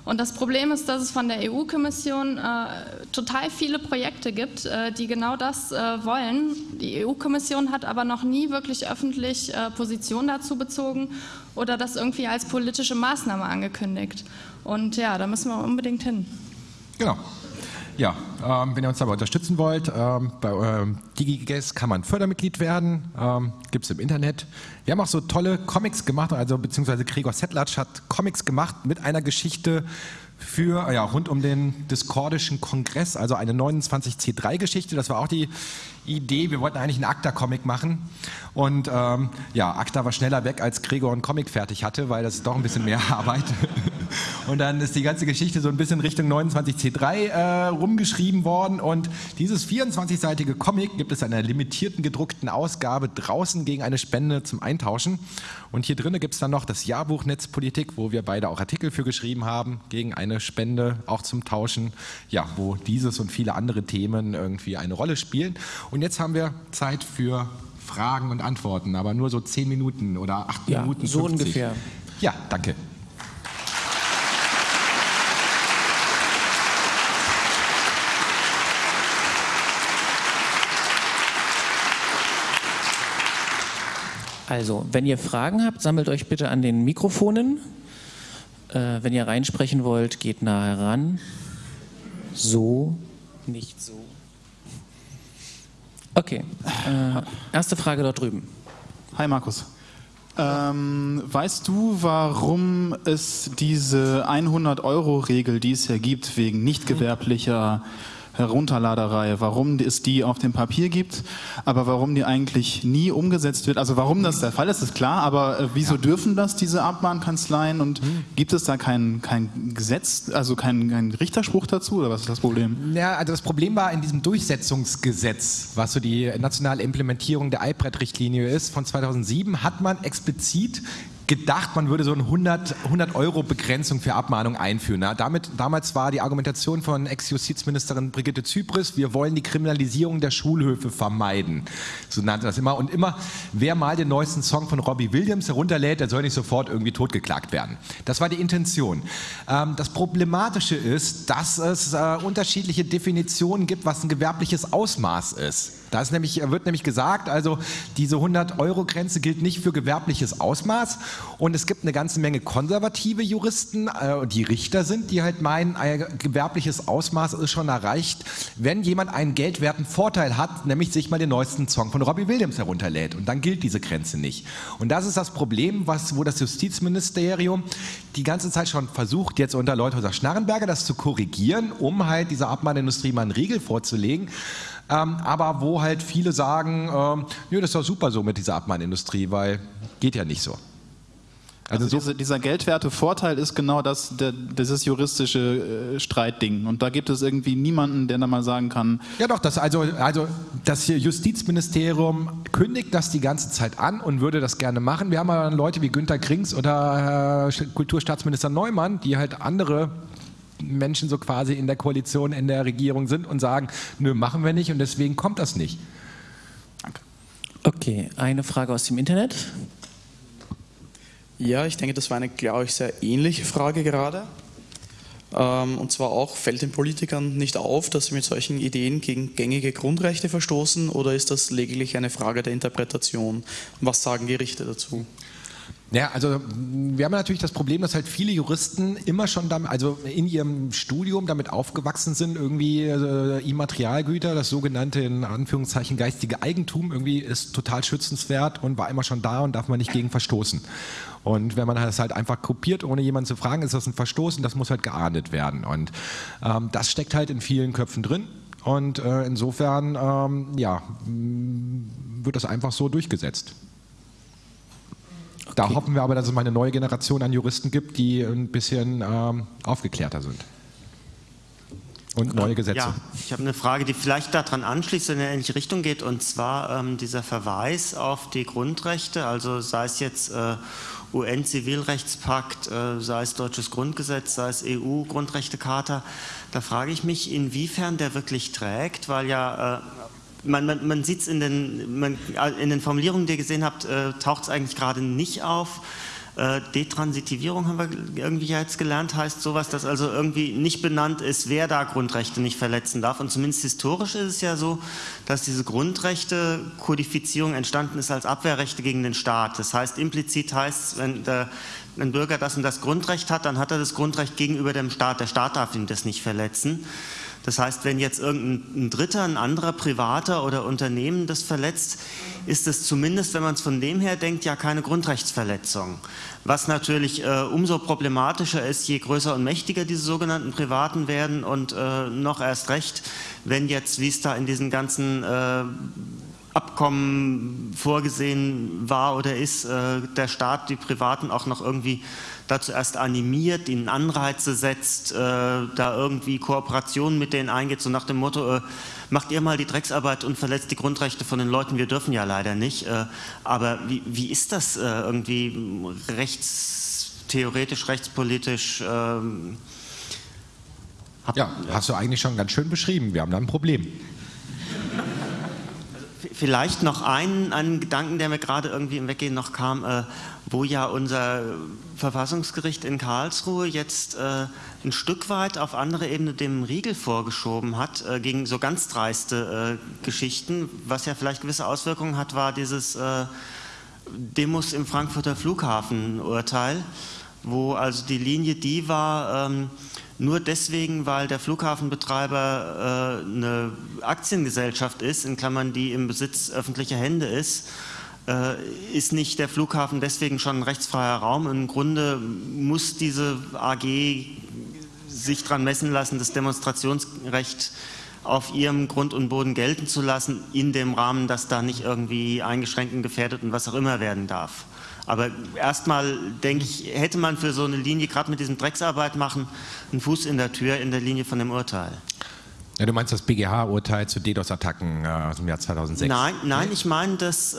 [SPEAKER 1] Und das Problem ist, dass es von der EU-Kommission äh, total viele Projekte gibt, äh, die genau das äh, wollen. Die EU-Kommission hat aber noch nie wirklich öffentlich äh, Position dazu bezogen oder das irgendwie als politische Maßnahme angekündigt. Und ja, da müssen wir unbedingt hin.
[SPEAKER 2] Genau. Ja, ähm, wenn ihr uns dabei unterstützen wollt, ähm, bei ähm, DigiGuess kann man Fördermitglied werden, ähm, gibt es im Internet. Wir haben auch so tolle Comics gemacht, also beziehungsweise Gregor Settlatsch hat Comics gemacht mit einer Geschichte für, ja, rund um den Discordischen Kongress, also eine 29C3-Geschichte. Das war auch die Idee. Wir wollten eigentlich einen ACTA-Comic machen. Und ähm, ja, ACTA war schneller weg, als Gregor einen Comic fertig hatte, weil das ist doch ein bisschen mehr Arbeit. Und dann ist die ganze Geschichte so ein bisschen Richtung 29C3 äh, rumgeschrieben worden. Und dieses 24-seitige Comic gibt es in einer limitierten gedruckten Ausgabe draußen gegen eine Spende zum Eintauschen. Und hier drinnen gibt es dann noch das Jahrbuch Netzpolitik, wo wir beide auch Artikel für geschrieben haben, gegen eine Spende, auch zum Tauschen, ja, wo dieses und viele andere Themen irgendwie eine Rolle spielen. Und jetzt haben wir Zeit für Fragen und Antworten, aber nur so zehn Minuten oder acht
[SPEAKER 3] ja,
[SPEAKER 2] Minuten.
[SPEAKER 3] So ungefähr.
[SPEAKER 2] Ja, danke.
[SPEAKER 3] Also, wenn ihr Fragen habt, sammelt euch bitte an den Mikrofonen. Äh, wenn ihr reinsprechen wollt, geht nah heran. So, nicht so. Okay, äh, erste Frage dort drüben.
[SPEAKER 4] Hi Markus. Ähm, weißt du, warum es diese 100-Euro-Regel, die es ja gibt, wegen nicht gewerblicher Herunterladerei, warum es die auf dem Papier gibt, aber warum die eigentlich nie umgesetzt wird. Also warum das der Fall ist, ist klar, aber äh, wieso ja. dürfen das diese Abmahnkanzleien und mhm. gibt es da kein, kein Gesetz, also kein, kein Richterspruch dazu oder was ist das Problem?
[SPEAKER 2] Ja, also das Problem war in diesem Durchsetzungsgesetz, was so die nationale Implementierung der iPad-Richtlinie ist von 2007, hat man explizit gedacht, man würde so eine 100, 100 Euro Begrenzung für Abmahnung einführen. Ja, damit, damals war die Argumentation von Ex-Justizministerin Brigitte Zypris, wir wollen die Kriminalisierung der Schulhöfe vermeiden. So nannte das immer. Und immer, wer mal den neuesten Song von Robbie Williams herunterlädt, der soll nicht sofort irgendwie totgeklagt werden. Das war die Intention. Ähm, das Problematische ist, dass es äh, unterschiedliche Definitionen gibt, was ein gewerbliches Ausmaß ist. Da nämlich, wird nämlich gesagt, also diese 100-Euro-Grenze gilt nicht für gewerbliches Ausmaß und es gibt eine ganze Menge konservative Juristen, äh, die Richter sind, die halt meinen, ein gewerbliches Ausmaß ist schon erreicht, wenn jemand einen geldwerten Vorteil hat, nämlich sich mal den neuesten Song von Robbie Williams herunterlädt und dann gilt diese Grenze nicht. Und das ist das Problem, was, wo das Justizministerium die ganze Zeit schon versucht, jetzt unter Leuthäuser-Schnarrenberger das zu korrigieren, um halt dieser Abmahnindustrie mal einen Riegel vorzulegen ähm, aber wo halt viele sagen, ähm, nö, das ist doch super so mit dieser Abmahnindustrie, weil geht ja nicht so.
[SPEAKER 4] Also, also diese, dieser geldwerte Vorteil ist genau das, der, dieses juristische äh, Streitding. Und da gibt es irgendwie niemanden, der da mal sagen kann.
[SPEAKER 2] Ja doch, das, also, also das Justizministerium kündigt das die ganze Zeit an und würde das gerne machen. Wir haben aber Leute wie Günter Krings oder äh, Kulturstaatsminister Neumann, die halt andere Menschen so quasi in der Koalition, in der Regierung sind und sagen, nö, machen wir nicht und deswegen kommt das nicht.
[SPEAKER 3] Danke. Okay, eine Frage aus dem Internet.
[SPEAKER 5] Ja, ich denke, das war eine, glaube ich, sehr ähnliche Frage gerade. Ähm, und zwar auch, fällt den Politikern nicht auf, dass sie mit solchen Ideen gegen gängige Grundrechte verstoßen oder ist das lediglich eine Frage der Interpretation? Was sagen Gerichte dazu?
[SPEAKER 2] Ja, also wir haben natürlich das Problem, dass halt viele Juristen immer schon damit, also in ihrem Studium damit aufgewachsen sind, irgendwie äh, Immaterialgüter, das sogenannte in Anführungszeichen geistige Eigentum, irgendwie ist total schützenswert und war immer schon da und darf man nicht gegen verstoßen. Und wenn man das halt einfach kopiert, ohne jemanden zu fragen, ist das ein Verstoß und das muss halt geahndet werden. Und ähm, das steckt halt in vielen Köpfen drin. Und äh, insofern, ähm, ja, wird das einfach so durchgesetzt. Da hoffen wir aber, dass es mal eine neue Generation an Juristen gibt, die ein bisschen ähm, aufgeklärter sind. Und neue Gesetze. Ja,
[SPEAKER 6] ich habe eine Frage, die vielleicht daran anschließt, in eine ähnliche Richtung geht, und zwar ähm, dieser Verweis auf die Grundrechte, also sei es jetzt äh, UN-Zivilrechtspakt, äh, sei es deutsches Grundgesetz, sei es EU-Grundrechtecharta. Da frage ich mich, inwiefern der wirklich trägt, weil ja äh, man, man, man sieht es in den, man, in den Formulierungen, die ihr gesehen habt, äh, taucht es eigentlich gerade nicht auf. Äh, Detransitivierung haben wir irgendwie jetzt gelernt, heißt sowas, dass also irgendwie nicht benannt ist, wer da Grundrechte nicht verletzen darf. Und zumindest historisch ist es ja so, dass diese Grundrechte-Kodifizierung entstanden ist als Abwehrrechte gegen den Staat. Das heißt, implizit heißt es, wenn der, ein Bürger das und das Grundrecht hat, dann hat er das Grundrecht gegenüber dem Staat. Der Staat darf ihm das nicht verletzen. Das heißt, wenn jetzt irgendein Dritter, ein anderer Privater oder Unternehmen das verletzt, ist es zumindest, wenn man es von dem her denkt, ja keine Grundrechtsverletzung. Was natürlich äh, umso problematischer ist, je größer und mächtiger diese sogenannten Privaten werden und äh, noch erst recht, wenn jetzt, wie es da in diesen ganzen äh, Abkommen vorgesehen war oder ist, äh, der Staat die Privaten auch noch irgendwie dazu erst animiert, ihnen Anreize setzt, äh, da irgendwie Kooperationen mit denen eingeht, so nach dem Motto, äh, macht ihr mal die Drecksarbeit und verletzt die Grundrechte von den Leuten, wir dürfen ja leider nicht. Äh, aber wie, wie ist das äh, irgendwie rechtstheoretisch, rechtspolitisch? Ähm,
[SPEAKER 2] ja, hast du eigentlich schon ganz schön beschrieben. Wir haben da ein Problem.
[SPEAKER 6] Vielleicht noch einen, einen Gedanken, der mir gerade irgendwie im Weggehen noch kam, äh, wo ja unser Verfassungsgericht in Karlsruhe jetzt äh, ein Stück weit auf andere Ebene dem Riegel vorgeschoben hat, äh, gegen so ganz dreiste äh, Geschichten. Was ja vielleicht gewisse Auswirkungen hat, war dieses äh, Demos im Frankfurter Flughafen-Urteil, wo also die Linie die war, ähm, nur deswegen, weil der Flughafenbetreiber äh, eine Aktiengesellschaft ist, in Klammern, die im Besitz öffentlicher Hände ist, äh, ist nicht der Flughafen deswegen schon ein rechtsfreier Raum. Im Grunde muss diese AG sich daran messen lassen, das Demonstrationsrecht auf ihrem Grund und Boden gelten zu lassen, in dem Rahmen, dass da nicht irgendwie eingeschränkt und gefährdet und was auch immer werden darf. Aber erstmal denke ich, hätte man für so eine Linie, gerade mit diesem Drecksarbeit machen, einen Fuß in der Tür in der Linie von dem Urteil.
[SPEAKER 2] Ja, du meinst das BGH-Urteil zu DDoS-Attacken äh, aus dem Jahr 2006?
[SPEAKER 6] Nein, nein, ich meine das äh,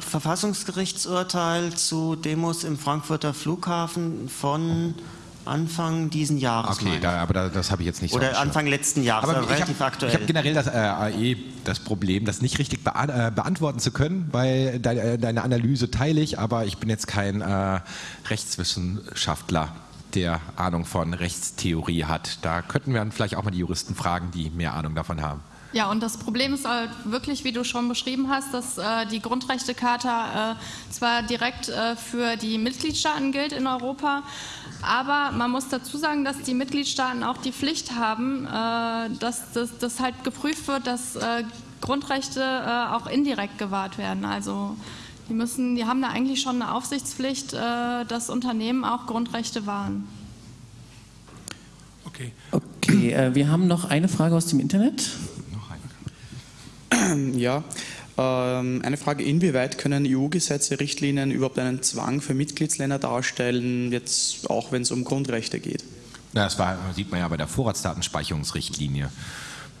[SPEAKER 6] Verfassungsgerichtsurteil zu Demos im Frankfurter Flughafen von Anfang diesen Jahres.
[SPEAKER 2] Okay, da, aber da, das habe ich jetzt nicht
[SPEAKER 6] Oder so Anfang letzten Jahres,
[SPEAKER 2] aber
[SPEAKER 6] also relativ
[SPEAKER 2] hab,
[SPEAKER 6] aktuell.
[SPEAKER 2] Ich habe generell das äh, AE das Problem, das nicht richtig bea äh, beantworten zu können, weil de äh, deine Analyse teile ich, aber ich bin jetzt kein äh, Rechtswissenschaftler der Ahnung von Rechtstheorie hat. Da könnten wir dann vielleicht auch mal die Juristen fragen, die mehr Ahnung davon haben.
[SPEAKER 1] Ja, und das Problem ist halt wirklich, wie du schon beschrieben hast, dass äh, die Grundrechtecharta äh, zwar direkt äh, für die Mitgliedstaaten gilt in Europa, aber man muss dazu sagen, dass die Mitgliedstaaten auch die Pflicht haben, äh, dass das halt geprüft wird, dass äh, Grundrechte äh, auch indirekt gewahrt werden. Also die, müssen, die haben da eigentlich schon eine Aufsichtspflicht, dass Unternehmen auch Grundrechte wahren.
[SPEAKER 3] Okay. Okay, wir haben noch eine Frage aus dem Internet.
[SPEAKER 5] Ja, ähm, eine Frage, inwieweit können EU-Gesetze, Richtlinien überhaupt einen Zwang für Mitgliedsländer darstellen, jetzt auch wenn es um Grundrechte geht?
[SPEAKER 2] Ja, das war, sieht man ja bei der Vorratsdatenspeicherungsrichtlinie.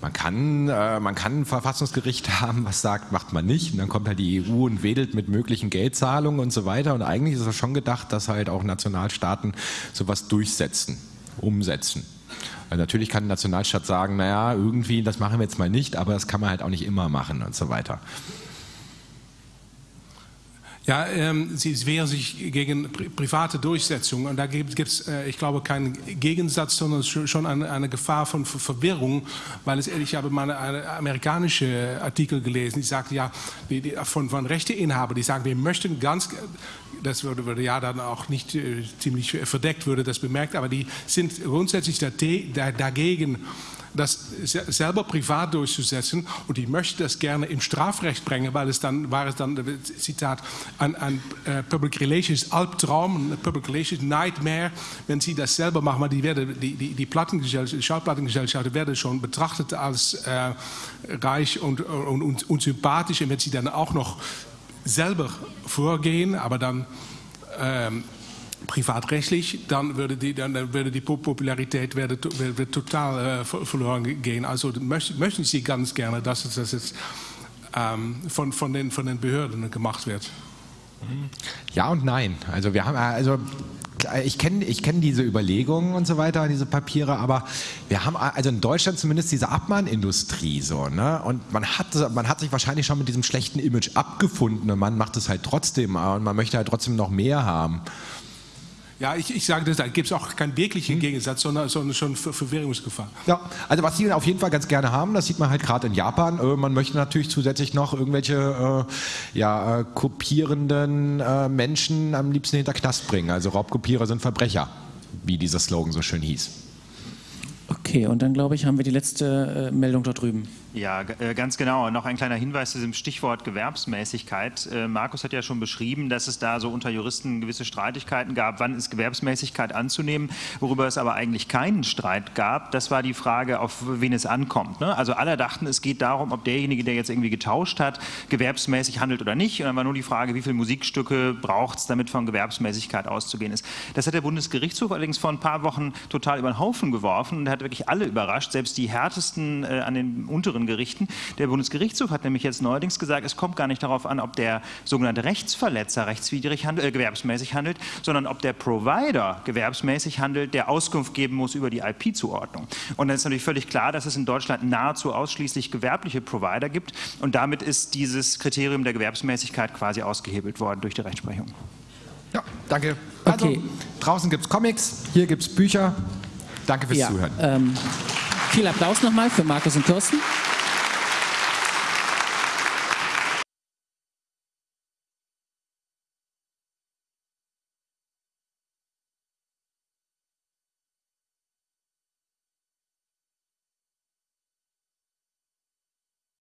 [SPEAKER 2] Man kann, äh, man kann ein Verfassungsgericht haben, was sagt, macht man nicht. Und dann kommt halt die EU und wedelt mit möglichen Geldzahlungen und so weiter. Und eigentlich ist es schon gedacht, dass halt auch Nationalstaaten sowas durchsetzen, umsetzen. Weil natürlich kann ein Nationalstaat sagen, naja, irgendwie, das machen wir jetzt mal nicht, aber das kann man halt auch nicht immer machen und so weiter.
[SPEAKER 7] Ja, ähm, sie wehren sich gegen pri private Durchsetzung und da gibt es, äh, ich glaube, keinen Gegensatz, sondern schon eine, eine Gefahr von Ver Verwirrung, weil es, ich habe mal eine amerikanische Artikel gelesen, die sagte ja, die, die, von, von Rechteinhabern, die sagen, wir möchten ganz, das würde, würde ja dann auch nicht äh, ziemlich verdeckt, würde das bemerkt, aber die sind grundsätzlich dagegen, das selber privat durchzusetzen und ich möchte das gerne im Strafrecht bringen, weil es dann war es dann Zitat ein, ein uh, Public Relations Albtraum, ein Public Relations Nightmare, wenn sie das selber machen, weil die werden die die, die Plattengesellschaft, Schallplattengesellschaften werden schon betrachtet als äh, reich und, und, und, und sympathisch. Und wenn sie dann auch noch selber vorgehen, aber dann ähm, privatrechtlich, dann würde die, dann würde die Popularität würde, würde total äh, verloren gehen. Also möchten, möchten Sie ganz gerne, dass es, dass es ähm, von, von, den, von den Behörden gemacht wird.
[SPEAKER 2] Ja und nein. Also wir haben also äh, ich kenne ich kenn diese Überlegungen und so weiter, diese Papiere, aber wir haben also in Deutschland zumindest diese Abmahnindustrie so, ne? Und man hat, man hat sich wahrscheinlich schon mit diesem schlechten Image abgefunden und man macht es halt trotzdem und man möchte halt trotzdem noch mehr haben.
[SPEAKER 7] Ja, ich, ich sage, da gibt es auch keinen wirklichen hm. Gegensatz, sondern, sondern schon Verwirrungsgefahr.
[SPEAKER 2] Ja, also was die auf jeden Fall ganz gerne haben, das sieht man halt gerade in Japan. Äh, man möchte natürlich zusätzlich noch irgendwelche äh, ja, äh, kopierenden äh, Menschen am liebsten hinter Knast bringen. Also Raubkopierer sind Verbrecher, wie dieser Slogan so schön hieß.
[SPEAKER 3] Okay, und dann glaube ich, haben wir die letzte äh, Meldung dort drüben.
[SPEAKER 8] Ja, äh, ganz genau. Noch ein kleiner Hinweis zu diesem Stichwort Gewerbsmäßigkeit. Äh, Markus hat ja schon beschrieben, dass es da so unter Juristen gewisse Streitigkeiten gab. Wann ist Gewerbsmäßigkeit anzunehmen? Worüber es aber eigentlich keinen Streit gab, das war die Frage, auf wen es ankommt. Ne? Also alle dachten, es geht darum, ob derjenige, der jetzt irgendwie getauscht hat, gewerbsmäßig handelt oder nicht. Und dann war nur die Frage, wie viele Musikstücke braucht es, damit von Gewerbsmäßigkeit auszugehen ist. Das hat der Bundesgerichtshof allerdings vor ein paar Wochen total über den Haufen geworfen und hat wirklich alle überrascht, selbst die härtesten äh, an den unteren Gerichten. Der Bundesgerichtshof hat nämlich jetzt neuerdings gesagt, es kommt gar nicht darauf an, ob der sogenannte Rechtsverletzer rechtswidrig handelt, äh, gewerbsmäßig handelt, sondern ob der Provider gewerbsmäßig handelt, der Auskunft geben muss über die IP-Zuordnung. Und dann ist natürlich völlig klar, dass es in Deutschland nahezu ausschließlich gewerbliche Provider gibt und damit ist dieses Kriterium der Gewerbsmäßigkeit quasi ausgehebelt worden durch die Rechtsprechung.
[SPEAKER 2] Ja, danke. Also, okay. draußen gibt es Comics, hier gibt es Bücher. Danke fürs ja, Zuhören.
[SPEAKER 3] Ähm, viel Applaus nochmal für Markus und Kirsten.